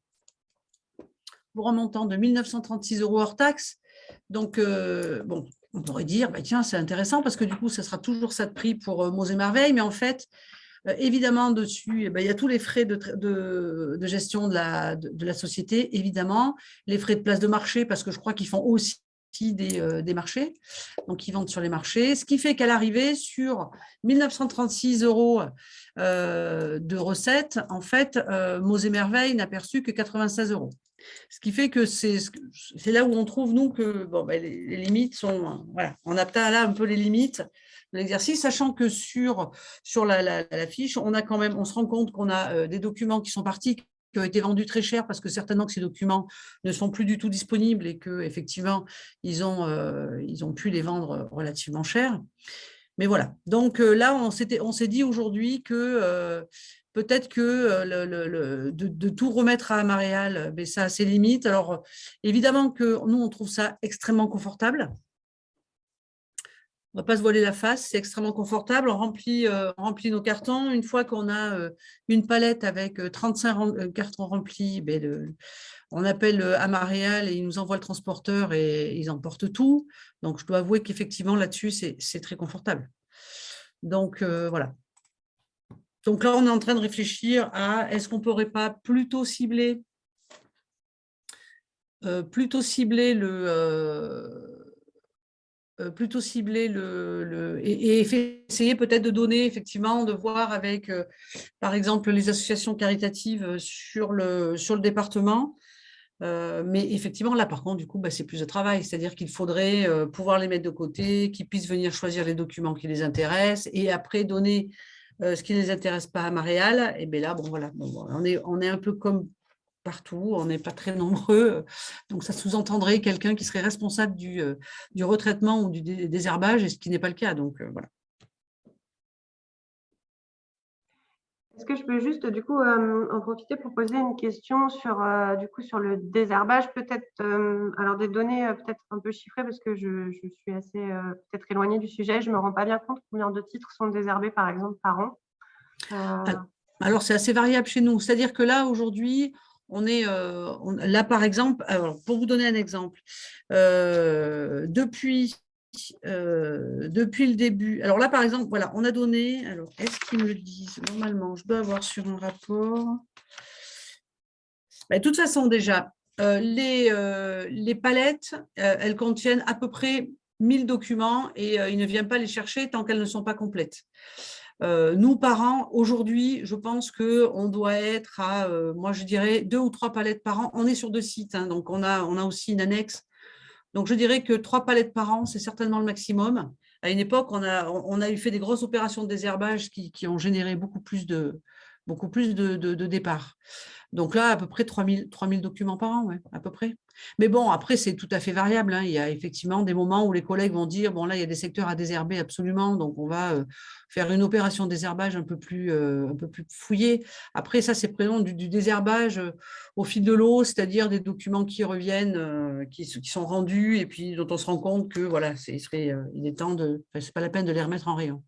pour un montant de 1936 euros hors taxe. Donc, euh, bon, on pourrait dire, bah, tiens, c'est intéressant parce que du coup, ça sera toujours ça de prix pour Mots et mais en fait, évidemment, dessus, eh ben, il y a tous les frais de, gestion de la, société, évidemment, les frais de place de marché, parce que je crois qu'ils font aussi euh, des, marchés, donc ils vendent sur les marchés, ce qui fait qu'à l'arrivée, sur 1936 euros euh, de recettes, en fait, Mots et Merveilles n'a perçu que 96 euros. Ce qui fait que c'est là où on trouve, nous, que ben, les, limites sont… Voilà, on a là un peu les limites l'exercice, sachant que sur, sur la, fiche, on a quand même, on se rend compte qu'on a euh, des documents qui sont partis qui ont été vendus très cher parce que certainement que ces documents ne sont plus du tout disponibles et qu'effectivement, ils, ont, euh, ils ont pu les vendre relativement cher. Mais voilà, donc euh, là, on s'est dit aujourd'hui que peut-être que le, de, tout remettre à Maréal, ben, ça a ses limites. Alors, évidemment que nous, on trouve ça extrêmement confortable on ne va pas se voiler la face, c'est extrêmement confortable. On remplit, euh, nos cartons. Une fois qu'on a euh, une palette avec 35 euh, cartons remplis, ben, on appelle Amaréal et ils nous envoient le transporteur et ils emportent tout. Donc, je dois avouer qu'effectivement, là-dessus, c'est très confortable. Donc, voilà. Donc là, on est en train de réfléchir à est-ce qu'on ne pourrait pas plutôt cibler, plutôt cibler le plutôt cibler le, et, essayer peut-être de donner, effectivement, de voir avec, euh, par exemple, les associations caritatives sur le, sur département. Euh, mais effectivement, là, par contre, du coup, bah, c'est plus de travail. C'est-à-dire qu'il faudrait pouvoir les mettre de côté, qu'ils puissent venir choisir les documents qui les intéressent et après donner ce qui ne les intéresse pas à Maréal. Et bien là, bon, voilà, on est un peu comme partout, on n'est pas très nombreux, donc ça sous-entendrait quelqu'un qui serait responsable du, euh, du, retraitement ou du désherbage, et ce qui n'est pas le cas. Donc euh, voilà. Est-ce que je peux juste du coup euh, en profiter pour poser une question sur du coup sur le désherbage? Peut-être alors des données peut-être un peu chiffrées parce que je, suis assez peut-être éloignée du sujet je me rends pas bien compte combien de titres sont désherbés par exemple par an. Alors c'est assez variable chez nous c'est-à-dire que là aujourd'hui on est euh, là, par exemple, pour vous donner un exemple, euh, depuis, euh, depuis le début, alors là, par exemple, voilà, on a donné, alors est-ce qu'ils me disent? Normalement, je dois avoir sur un rapport. Ben, de toute façon, déjà, les, les palettes, elles contiennent à peu près 1000 documents et il ne vient pas les chercher tant qu'elles ne sont pas complètes. Nous, parents, aujourd'hui, je pense qu'on doit être à, moi je dirais, deux ou trois palettes par an. On est sur deux sites, hein, donc on a, aussi une annexe. Donc je dirais que trois palettes par an, c'est certainement le maximum. À une époque, on a, fait des grosses opérations de désherbage qui ont généré beaucoup plus de, beaucoup plus de, de, départs. Donc là, à peu près 3000, 3000 documents par an, à peu près. Mais bon, après, c'est tout à fait variable. Hein. Il y a effectivement des moments où les collègues vont dire, bon, là, il y a des secteurs à désherber absolument, donc on va euh, faire une opération désherbage un peu plus, euh, un peu plus fouillée. Après, ça, c'est présent du, du, désherbage euh, au fil de l'eau, c'est-à-dire des documents qui reviennent, qui, sont rendus, et puis dont on se rend compte que, voilà, il, serait, il est temps de, c'est pas la peine de les remettre en rayon.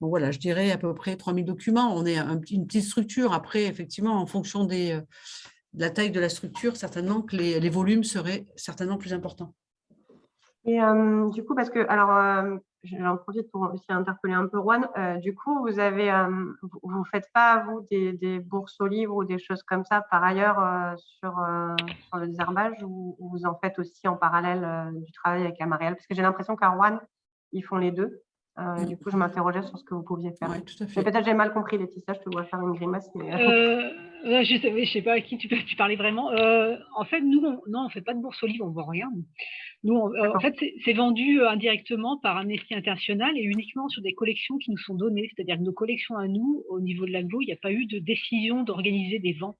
Donc voilà, je dirais à peu près 3000 documents. On est une petite structure. Après, effectivement, en fonction des, euh, de la taille de la structure, certainement que les, volumes seraient certainement plus importants. Et euh, du coup, parce que, alors, euh, j'en profite pour aussi interpeller un peu Juan. du coup, vous avez, vous ne faites pas, vous, des, bourses aux livres ou des choses comme ça par ailleurs sur, sur, le désherbage ou, vous en faites aussi en parallèle du travail avec Amariel Parce que j'ai l'impression qu'à Rouen, ils font les deux. Euh, du coup, je m'interrogeais sur ce que vous pouviez faire. Peut-être j'ai mal compris, Laetitia, je te vois faire une grimace. Mais... Euh, euh je ne sais, pas à qui tu, tu parlais vraiment. Euh, en fait, nous, on, non, on ne fait pas de bourse aux livres, on ne vend rien. Nous, en fait, c'est vendu indirectement par Amnesty International et uniquement sur des collections qui nous sont données. C'est-à-dire que nos collections à nous, au niveau de l'aglo, il n'y a pas eu de décision d'organiser des ventes,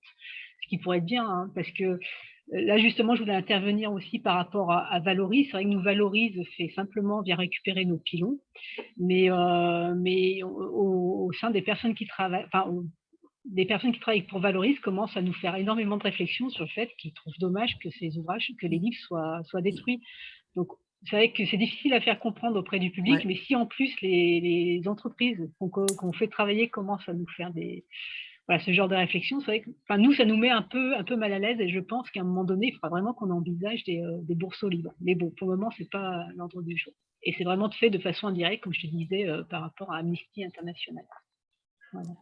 ce qui pourrait être bien, hein, parce que Là, justement, je voulais intervenir aussi par rapport à, Valorise. C'est vrai que nous, Valorise fait simplement vient récupérer nos pilons, mais, euh, mais au, sein des personnes qui travaillent, enfin, des personnes qui travaillent pour Valorise commencent à nous faire énormément de réflexions sur le fait qu'ils trouvent dommage que ces ouvrages, que les livres soient, soient détruits. Donc, c'est vrai que c'est difficile à faire comprendre auprès du public, mais si en plus les, les entreprises qu'on fait travailler commencent à nous faire des, ce genre de réflexion, c'est vrai que nous, ça nous met un peu, mal à l'aise et je pense qu'à un moment donné, il faudra vraiment qu'on envisage des, euh, bourses libres. Mais bon, pour le moment, ce n'est pas l'ordre du jour. Et c'est vraiment fait de façon indirecte, comme je te disais, euh, par rapport à Amnesty International.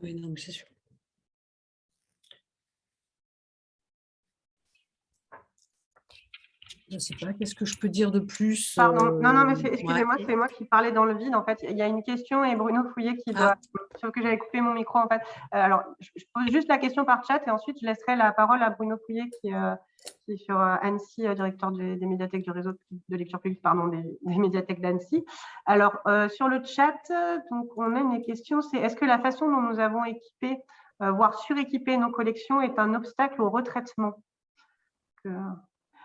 Oui, non, c'est sûr. Je ne sais pas, qu'est-ce que je peux dire de plus Pardon, non, non, mais euh, excusez-moi, c'est moi qui parlais dans le vide. En fait, il y a une question et Bruno Fouillet qui doit, ah. sur que j'avais coupé mon micro. En fait, euh, alors, je, pose juste la question par chat et ensuite je laisserai la parole à Bruno Fouillet qui, euh, est sur Annecy, directeur des, médiathèques du réseau de lecture publique, pardon, des, médiathèques d'Annecy. Alors, sur le chat, donc on a une question, c'est est-ce que la façon dont nous avons équipé, voire suréquipé nos collections est un obstacle au retraitement?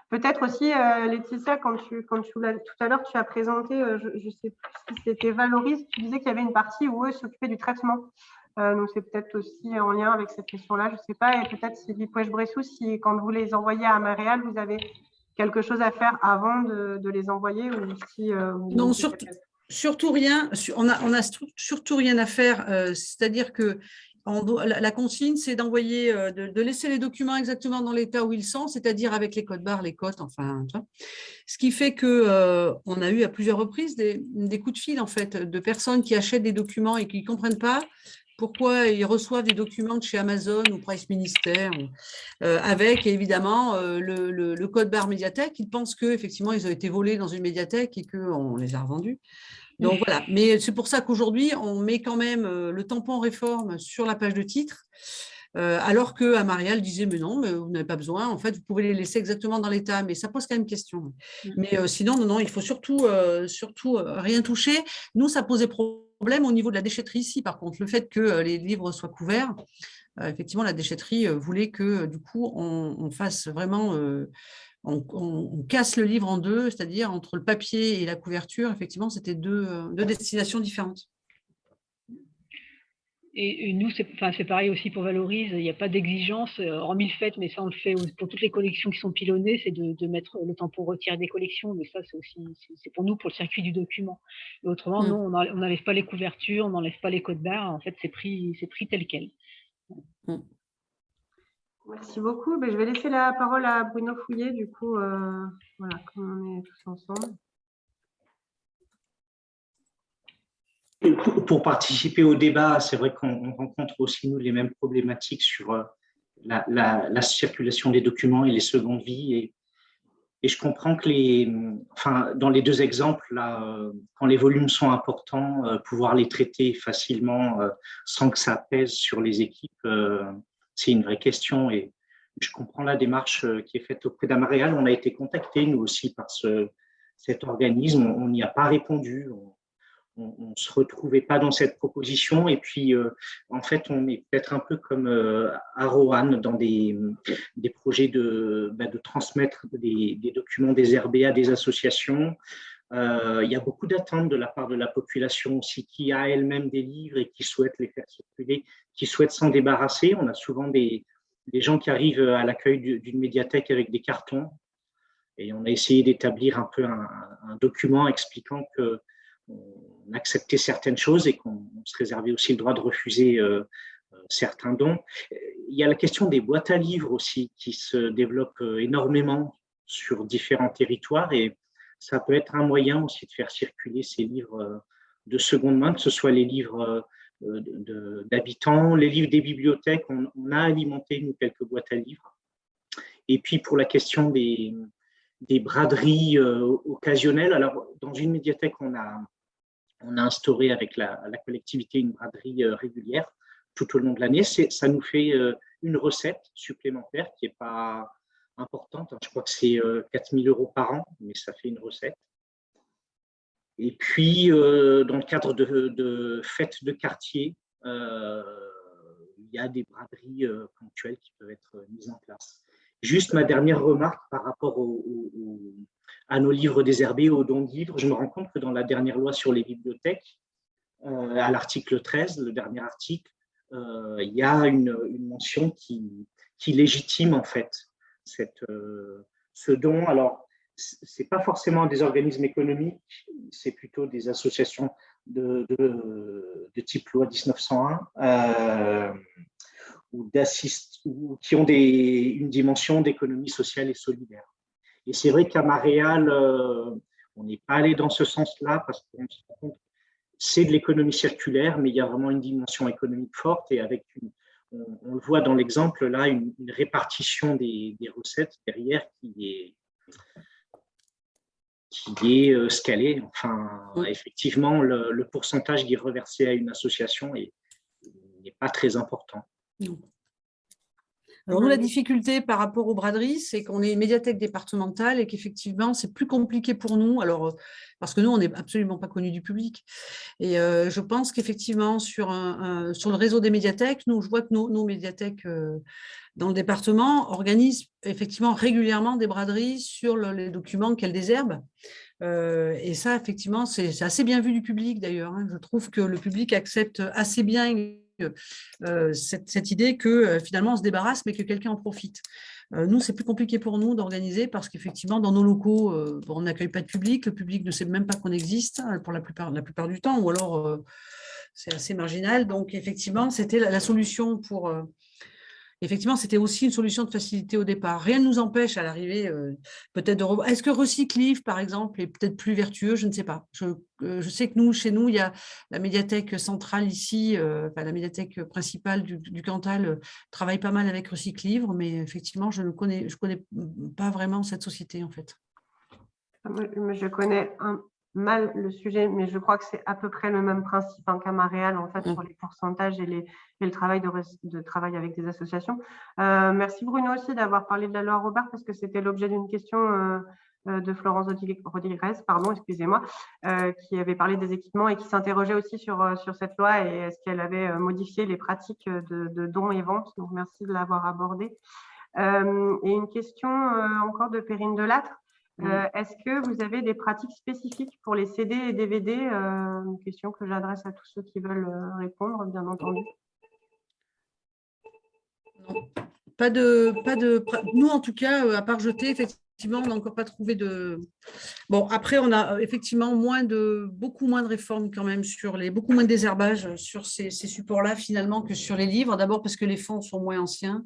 Peut-être aussi, euh, Laetitia, quand tu, quand tu tout à l'heure, tu as présenté, euh, je ne sais plus si c'était Valorise, tu disais qu'il y avait une partie où eux s'occupaient du traitement. Euh, donc, c'est peut-être aussi en lien avec cette question-là, je ne sais pas. Et peut-être, Sylvie Pouèche-Bressou, si quand vous les envoyez à Maréal, vous avez quelque chose à faire avant de, les envoyer ou si, Non, surtout, surtout rien. On n'a on a surtout rien à faire. C'est-à-dire que la, consigne, c'est d'envoyer, euh, de, laisser les documents exactement dans l'état où ils sont, c'est-à-dire avec les codes barres, les cotes, enfin, ce qui fait que euh, a eu à plusieurs reprises des, coups de fil en fait de personnes qui achètent des documents et qui ne comprennent pas pourquoi ils reçoivent des documents de chez Amazon ou Price Ministère euh, avec évidemment le, le, code barre médiathèque. Ils pensent qu'effectivement, ils ont été volés dans une médiathèque et qu'on les a revendus. Donc voilà, mais c'est pour ça qu'aujourd'hui, on met quand même euh, le tampon réforme sur la page de titre, euh, alors que Marielle disait, mais non, mais vous n'avez pas besoin, en fait, vous pouvez les laisser exactement dans l'état, mais ça pose quand même question. Mmh. Mais euh, sinon, non, non, il faut surtout, surtout rien toucher. Nous, ça posait problème au niveau de la déchetterie ici, par contre, le fait que les livres soient couverts, effectivement, la déchetterie voulait que, du coup, on fasse vraiment on, casse le livre en deux, c'est-à-dire entre le papier et la couverture, effectivement, c'était deux, euh, destinations différentes. Et, nous, c'est pareil aussi pour Valorise, il n'y a pas d'exigence, euh, hormis le fait, mais ça on le fait pour toutes les collections qui sont pilonnées, c'est de, mettre le temps pour retirer des collections, mais ça c'est aussi c'est pour nous, pour le circuit du document. autrement, mmh. non, on n'enlève pas les couvertures, on n'enlève pas les codes barres, en fait c'est pris, pris tel quel. Mmh. Merci beaucoup. Ben, je vais laisser la parole à Bruno Fouillet, du coup, euh, voilà, comme on est tous ensemble. Pour, participer au débat, c'est vrai qu'on rencontre aussi, nous, les mêmes problématiques sur euh, la, circulation des documents et les secondes vies. Et, Et je comprends que les, enfin, dans les deux exemples, là, euh, quand les volumes sont importants, pouvoir les traiter facilement sans que ça pèse sur les équipes, c'est une vraie question. Et je comprends la démarche qui est faite auprès d'Amaréal. On a été contacté, nous aussi, par ce, cet organisme. On n'y a pas répondu on ne se retrouvait pas dans cette proposition. Et puis, euh, en fait, on est peut-être un peu comme euh, Arohan dans des, projets de, bah, de transmettre des, des, documents des RBA à des associations. Euh, il y a beaucoup d'attentes de la part de la population aussi qui a elle-même des livres et qui souhaite les faire circuler, qui souhaite s'en débarrasser. On a souvent des, gens qui arrivent à l'accueil d'une médiathèque avec des cartons. Et on a essayé d'établir un peu un, document expliquant que on acceptait certaines choses et qu'on se réservait aussi le droit de refuser euh, euh, certains dons. Il y a la question des boîtes à livres aussi qui se développent euh, énormément sur différents territoires et ça peut être un moyen aussi de faire circuler ces livres de seconde main, que ce soit les livres d'habitants, les livres des bibliothèques. On, a alimenté nous quelques boîtes à livres. Et puis pour la question des, braderies occasionnelles, alors dans une médiathèque, on a instauré avec la, collectivité une braderie euh, régulière tout au long de l'année. Ça nous fait euh, une recette supplémentaire qui n'est pas importante. Je crois que c'est 4000 euh, euros par an, mais ça fait une recette. Et puis, dans le cadre de, fêtes de quartier, il y a des braderies ponctuelles qui peuvent être mises en place. Juste ma dernière remarque par rapport à nos livres désherbés, aux dons de livres. Je me rends compte que dans la dernière loi sur les bibliothèques, euh, à l'article 13, le dernier article, euh, il y a une, mention qui, qui, légitime en fait euh, ce don. Alors, ce n'est pas forcément des organismes économiques, c'est plutôt des associations de, type loi 1901 ou, ou qui ont une dimension d'économie sociale et solidaire. Et c'est vrai qu'à Maréal, euh, on n'est pas allé dans ce sens-là parce qu'on se rend compte c'est de l'économie circulaire, mais il y a vraiment une dimension économique forte et avec une, on, le voit dans l'exemple là, une, répartition des, recettes derrière qui est qui est euh, scalée. Enfin, effectivement, le, pourcentage qui est reversé à une association n'est pas très important. Alors nous, la difficulté par rapport aux braderies, c'est qu'on est une médiathèque départementale et qu'effectivement, c'est plus compliqué pour nous, alors, euh, parce que nous, on n'est absolument pas connus du public. Et euh, je pense qu'effectivement, sur, un, sur le réseau des médiathèques, nous, je vois que nos, médiathèques euh, dans le département organisent effectivement régulièrement des braderies sur les documents qu'elles désherbent. et ça, effectivement, c'est assez bien vu du public d'ailleurs. Hein. Je trouve que le public accepte assez bien euh, cette, idée que euh, finalement on se débarrasse, mais que quelqu'un en profite. Euh, nous, c'est plus compliqué pour nous d'organiser parce qu'effectivement, dans nos locaux, on n'accueille pas de public, le public ne sait même pas qu'on existe hein, pour la plupart, la plupart du temps, ou alors c'est assez marginal. Donc, effectivement, c'était la, solution pour, effectivement, c'était aussi une solution de facilité au départ. Rien ne nous empêche à l'arrivée euh, peut-être de... Est-ce que Recyclive, par exemple, est peut-être plus vertueux? Je ne sais pas. Euh, je, sais que nous, chez nous, il y a la médiathèque centrale ici, euh, la médiathèque principale du, Cantal travaille pas mal avec Recyclivre, mais effectivement, je ne connais, je connais pas vraiment cette société, en fait. Je connais un, mal le sujet, mais je crois que c'est à peu près le même principe en cas réel, en fait, mm. sur les pourcentages et, les, le travail de, travail avec des associations. Euh, merci Bruno aussi d'avoir parlé de la loi Robert, parce que c'était l'objet d'une question euh, euh, de Florence Rodriguez, pardon, excusez-moi, qui avait parlé des équipements et qui s'interrogeait aussi sur, sur cette loi et est-ce qu'elle avait modifié les pratiques de, de dons et ventes. Donc, merci de l'avoir abordé. et une question encore de Perrine Delattre. Euh, est-ce que vous avez des pratiques spécifiques pour les CD et DVD euh, Une question que j'adresse à tous ceux qui veulent euh, répondre, bien entendu. Non, pas de, pas de. Nous, en tout cas, à part jeter, effectivement, on n'a encore pas trouvé de. Bon, après, on a effectivement moins de, beaucoup moins de réformes quand même sur les, beaucoup moins de désherbage sur ces, supports-là finalement que sur les livres. D'abord parce que les fonds sont moins anciens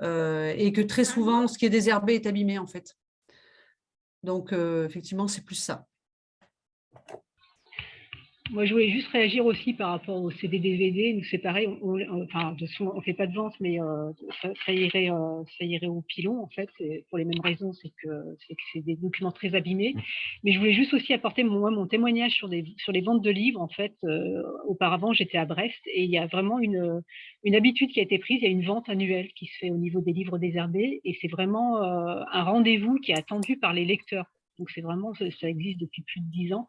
et que très souvent, ce qui est désherbé est abîmé en fait. Donc, effectivement, c'est plus ça. Moi, je voulais juste réagir aussi par rapport au CD-DVD. Nous, c'est pareil, on, enfin, on ne fait pas de vente, mais euh, ça, irait, euh, ça irait au pilon, en fait, pour les mêmes raisons, c'est que c'est des documents très abîmés. Mais je voulais juste aussi apporter mon, mon témoignage sur, des, sur les ventes de livres. En fait, euh, auparavant, j'étais à Brest et il y a vraiment une, une habitude qui a été prise. Il y a une vente annuelle qui se fait au niveau des livres désherbés et c'est vraiment un rendez-vous qui est attendu par les lecteurs donc c'est vraiment, ça, existe depuis plus de dix ans.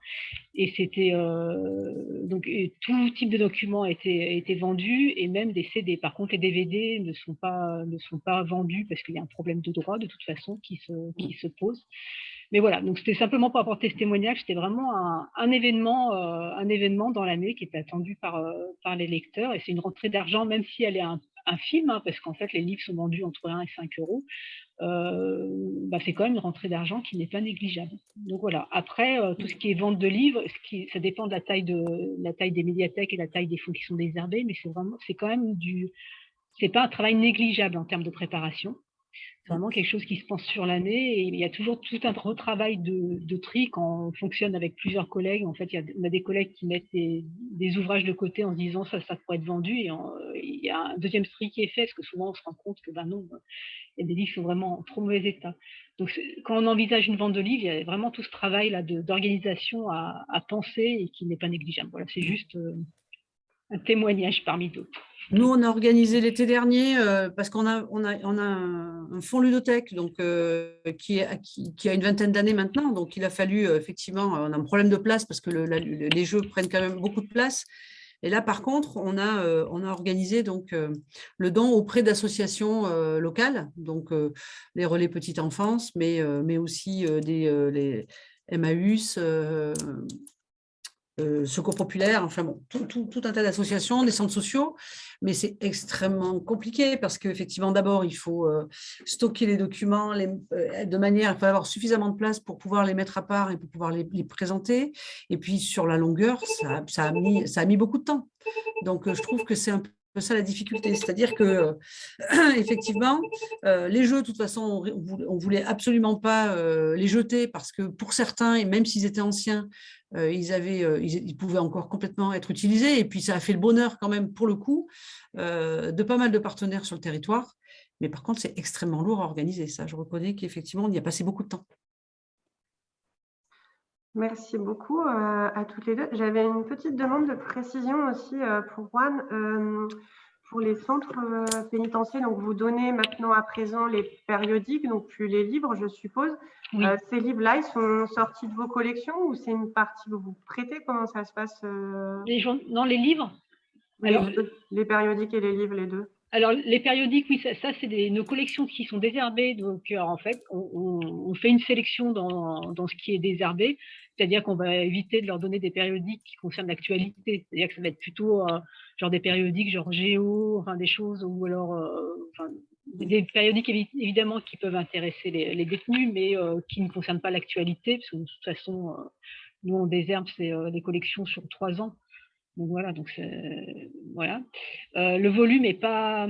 Et c'était euh, donc tout type de documents a été, vendu et même des CD. Par contre, les DVD ne sont pas, ne sont pas vendus parce qu'il y a un problème de droit de toute façon qui se, qui se pose. Mais voilà, donc c'était simplement pour apporter ce témoignage. C'était vraiment un, événement, euh, un événement dans l'année qui était attendu par, euh, par les lecteurs. Et c'est une rentrée d'argent, même si elle est un, un film, hein, parce qu'en fait, les livres sont vendus entre 1 et 5 euros, euh, bah, c'est quand même une rentrée d'argent qui n'est pas négligeable. Donc voilà. Après, euh, tout ce qui est vente de livres, ce qui, ça dépend de la taille de la taille des médiathèques et la taille des fonds qui sont désherbés, mais c'est vraiment, c'est quand même du, c'est pas un travail négligeable en termes de préparation. C'est vraiment quelque chose qui se pense sur l'année et il y a toujours tout un retravail de, de, tri quand on fonctionne avec plusieurs collègues. En fait, il y a, on a des collègues qui mettent des, ouvrages de côté en se disant ça, ça pourrait être vendu et il y a un deuxième tri qui est fait parce que souvent on se rend compte que ben non, il y a des livres qui sont vraiment en trop mauvais état. Donc quand on envisage une vente de livres, il y a vraiment tout ce travail là d'organisation à, à, penser et qui n'est pas négligeable. Voilà, c'est juste euh, un témoignage parmi d'autres. Nous, on a organisé l'été dernier euh, parce qu'on a, un fonds ludothèque donc, euh, qui, a une vingtaine d'années maintenant. Donc, il a fallu, euh, effectivement, on a un problème de place parce que les jeux prennent quand même beaucoup de place. Et là, par contre, on a, organisé donc, le don auprès d'associations locales, donc les relais petite enfance, mais, aussi des les Emmaüs, euh, secours populaire, enfin bon, tout, un tas d'associations, des centres sociaux, mais c'est extrêmement compliqué parce qu'effectivement, d'abord, il faut euh, stocker les documents euh, de manière, faut avoir suffisamment de place pour pouvoir les mettre à part et pour pouvoir les, présenter. Et puis, sur la longueur, ça, a mis, beaucoup de temps. Donc, je trouve que c'est un peu ça la difficulté, c'est-à-dire que effectivement, les jeux, de toute façon, on voulait absolument pas les jeter parce que pour certains, et même s'ils étaient anciens, euh, ils, euh, ils, pouvaient encore complètement être utilisés. Et puis, ça a fait le bonheur quand même, pour le coup, euh, de pas mal de partenaires sur le territoire. Mais par contre, c'est extrêmement lourd à organiser. Ça, je reconnais qu'effectivement, on y a passé beaucoup de temps. Merci beaucoup à toutes les deux. J'avais une petite demande de précision aussi pour Juan pour les centres euh, pénitentiaires, donc vous donnez maintenant à présent les périodiques, donc plus les livres, je suppose. Euh, ces livres-là, ils sont sortis de vos collections ou c'est une partie que vous prêtez? Comment ça se passe euh? les Non, les livres les, périodiques et les livres, les deux alors, les périodiques, oui, ça, c'est nos collections qui sont désherbées. Donc, en fait, on, fait une sélection dans, dans, ce qui est désherbé. C'est-à-dire qu'on va éviter de leur donner des périodiques qui concernent l'actualité. C'est-à-dire que ça va être plutôt euh, genre des périodiques genre géo, enfin des choses, ou alors euh, des périodiques évidemment qui peuvent intéresser les, détenus, mais euh, qui ne concernent pas l'actualité, parce que de toute façon, nous on désherbe c'est des collections sur trois ans. Voilà, donc voilà. le volume n'est pas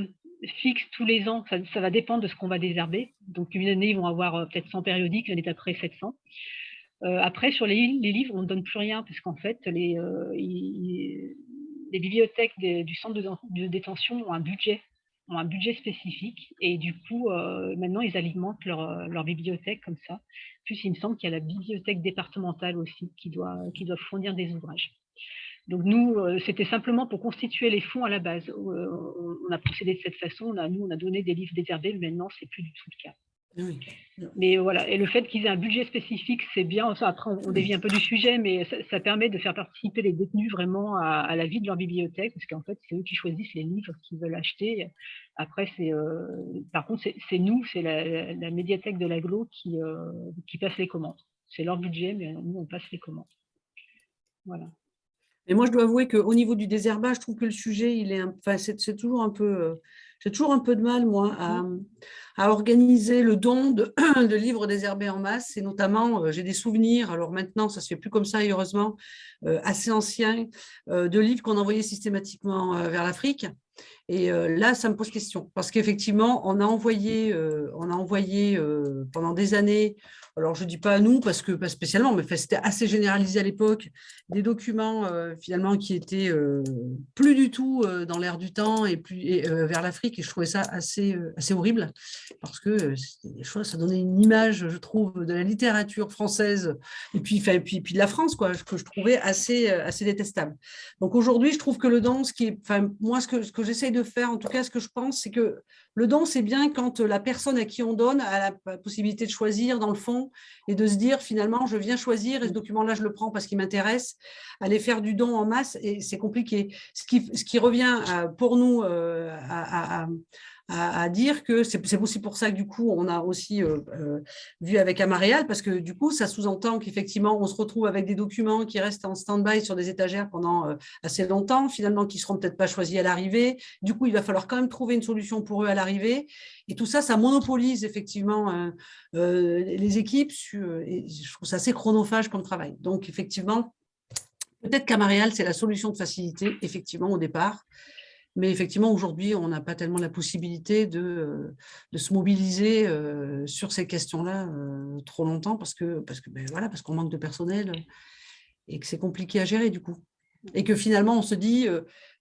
fixe tous les ans, ça, va dépendre de ce qu'on va désherber. Donc une année, ils vont avoir peut-être 100 périodiques, l'année d'après 700. Euh, après, sur les, livres, on ne donne plus rien parce qu'en fait, les, euh, bibliothèques du centre de, détention ont un budget ont un budget spécifique et du coup, euh, maintenant, ils alimentent leur, bibliothèque comme ça. Plus, il me semble qu'il y a la bibliothèque départementale aussi qui doit fournir des ouvrages. Donc nous, c'était simplement pour constituer les fonds à la base. on a procédé de cette façon. On a, nous, on a donné des livres désherbés, mais maintenant, c'est plus du tout le cas. Mais voilà, et le fait qu'ils aient un budget spécifique, c'est bien. après, on, dévie un peu du sujet, mais ça, permet de faire participer les détenus vraiment à, la vie de leur bibliothèque, parce qu'en fait, c'est eux qui choisissent les livres qu'ils veulent acheter. Après, c'est, euh, par contre, c'est nous, c'est la, médiathèque de l'aglo qui, euh, qui passe les commandes. C'est leur budget, mais nous, on passe les commandes. Voilà. Et moi, je dois avouer qu'au niveau du désherbage, je trouve que le sujet, il est, enfin, c'est toujours un peu, euh, j'ai toujours un peu de mal, moi, à, mmh. organiser le don de, de, livres désherbés en masse. Et notamment, euh, j'ai des souvenirs, alors maintenant, ça ne se fait plus comme ça, heureusement, euh, assez anciens, de livres qu'on envoyait systématiquement vers l'Afrique. Et là, ça me pose question, parce qu'effectivement, on a envoyé, on a envoyé pendant des années alors je ne dis pas à nous parce que pas spécialement, mais c'était assez généralisé à l'époque, des documents euh, finalement qui étaient euh, plus du tout euh, dans l'air du temps et plus vers l'Afrique et je trouvais ça assez, assez horrible parce que des choses, ça donnait une image, je trouve, de la littérature française et puis, puis, puis de la France quoi, que je trouvais assez, assez détestable. Donc aujourd'hui, je trouve que le don, ce qui est, moi ce que, ce que j'essaye de faire, en tout cas ce que je pense, c'est que le don, c'est bien quand la personne à qui on donne a la possibilité de choisir dans le fond et de se dire finalement, je viens choisir et ce document-là, je le prends parce qu'il m'intéresse. Aller faire du don en masse, et c'est compliqué. Ce qui, ce qui revient pour nous euh, à, à, dire que c'est aussi pour ça que du coup, on a aussi euh, euh, vu avec Amaréal, parce que du coup, ça sous-entend qu'effectivement, on se retrouve avec des documents qui restent en stand-by sur des étagères pendant euh, assez longtemps, finalement, qui ne seront peut-être pas choisis à l'arrivée. Du coup, il va falloir quand même trouver une solution pour eux à l'arrivée. Et tout ça, ça monopolise effectivement les équipes. je trouve ça assez chronophage comme travail. Donc, effectivement, peut-être qu'Amaréal, c'est la solution de facilité, effectivement, au départ. Mais effectivement, aujourd'hui, on n'a pas tellement la possibilité de, euh, de se mobiliser euh, sur ces questions-là euh, trop longtemps parce que parce que ben, voilà parce qu'on manque de personnel et que c'est compliqué à gérer du coup. Et que finalement, on se dit,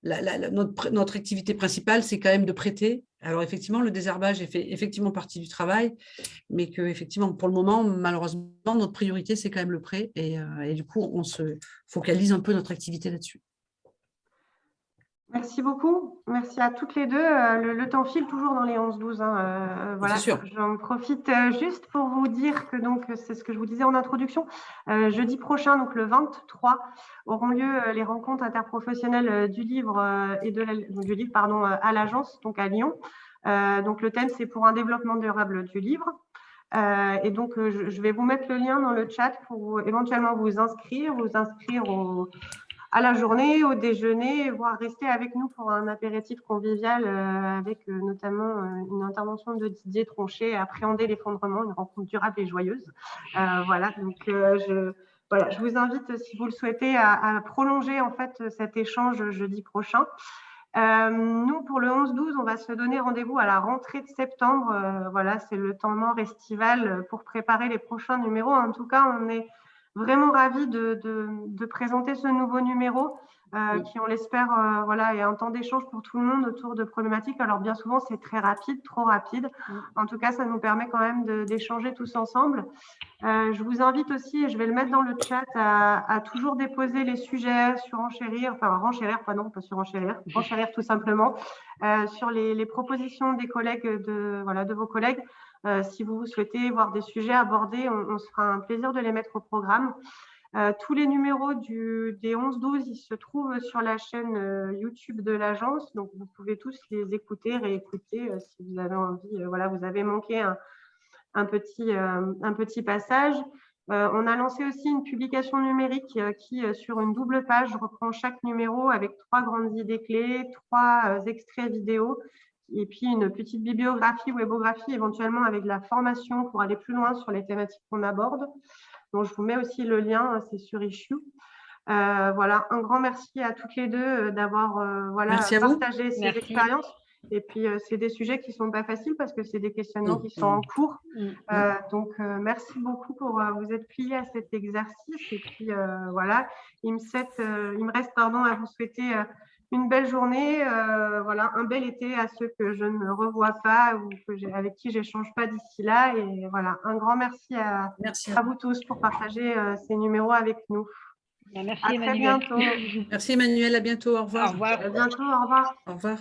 notre, activité principale, c'est quand même de prêter. Alors effectivement, le désherbage fait effectivement partie du travail, mais que effectivement, pour le moment, malheureusement, notre priorité, c'est quand même le prêt. Et du coup, on se focalise un peu notre activité là-dessus. Merci beaucoup. Merci à toutes les deux. Euh, le, temps file toujours dans les 11-12. Hein. Euh, voilà, j'en profite euh, juste pour vous dire que donc c'est ce que je vous disais en introduction. jeudi prochain, donc le 23, auront lieu les rencontres interprofessionnelles du livre et de du livre pardon à l'agence, donc à Lyon. donc le thème c'est pour un développement durable du livre. et donc, je, vais vous mettre le lien dans le chat pour éventuellement vous inscrire, vous inscrire au, à la journée, au déjeuner, voire rester avec nous pour un apéritif convivial euh, avec euh, notamment euh, une intervention de Didier Tronchet, appréhender l'effondrement, une rencontre durable et joyeuse. voilà, donc je, voilà, je vous invite, si vous le souhaitez, à, prolonger en fait cet échange jeudi prochain. nous, pour le 11-12, on va se donner rendez-vous à la rentrée de septembre. voilà, c'est le temps mort estival pour préparer les prochains numéros. En tout cas, on est vraiment ravie de, de, présenter ce nouveau numéro euh, qui, on l'espère, euh, voilà, est un temps d'échange pour tout le monde autour de problématiques. Alors, bien souvent, c'est très rapide, trop rapide. En tout cas, ça nous permet quand même d'échanger tous ensemble. Euh, je vous invite aussi, et je vais le mettre dans le chat, à, toujours déposer les sujets sur enchérir, enfin renchérir, pas non, pas sur enchérir, renchérir tout simplement, sur les, les, propositions des collègues, de, voilà, de vos collègues. Euh, si vous souhaitez voir des sujets abordés, on, se fera un plaisir de les mettre au programme. Euh, tous les numéros des 11-12, ils se trouvent sur la chaîne euh, YouTube de l'agence. Donc, vous pouvez tous les écouter, réécouter si vous avez envie. voilà, vous avez manqué un petit passage. on a lancé aussi une publication numérique qui, sur une double page, reprend chaque numéro avec trois grandes idées clés, trois extraits vidéo et puis une petite bibliographie, webographie éventuellement avec de la formation pour aller plus loin sur les thématiques qu'on aborde. Donc, je vous mets aussi le lien, c'est sur Issue. Euh, voilà, un grand merci à toutes les deux euh, d'avoir euh, voilà, partagé ces expériences. Et puis, c'est des sujets qui ne sont pas faciles parce que c'est des questionnements qui sont en cours. Donc, merci beaucoup pour vous être plié à cet exercice. Et puis, voilà, il me, il me, reste pardon, à vous souhaiter une belle journée, euh, voilà, un bel été à ceux que je ne revois pas ou que avec qui j'échange pas d'ici là. Et voilà, un grand merci à, à, vous tous pour partager euh, ces numéros avec nous. Merci à Emmanuel. Très bientôt. Merci Emmanuel, à bientôt, au revoir. Au revoir. À bientôt, au revoir. Au revoir.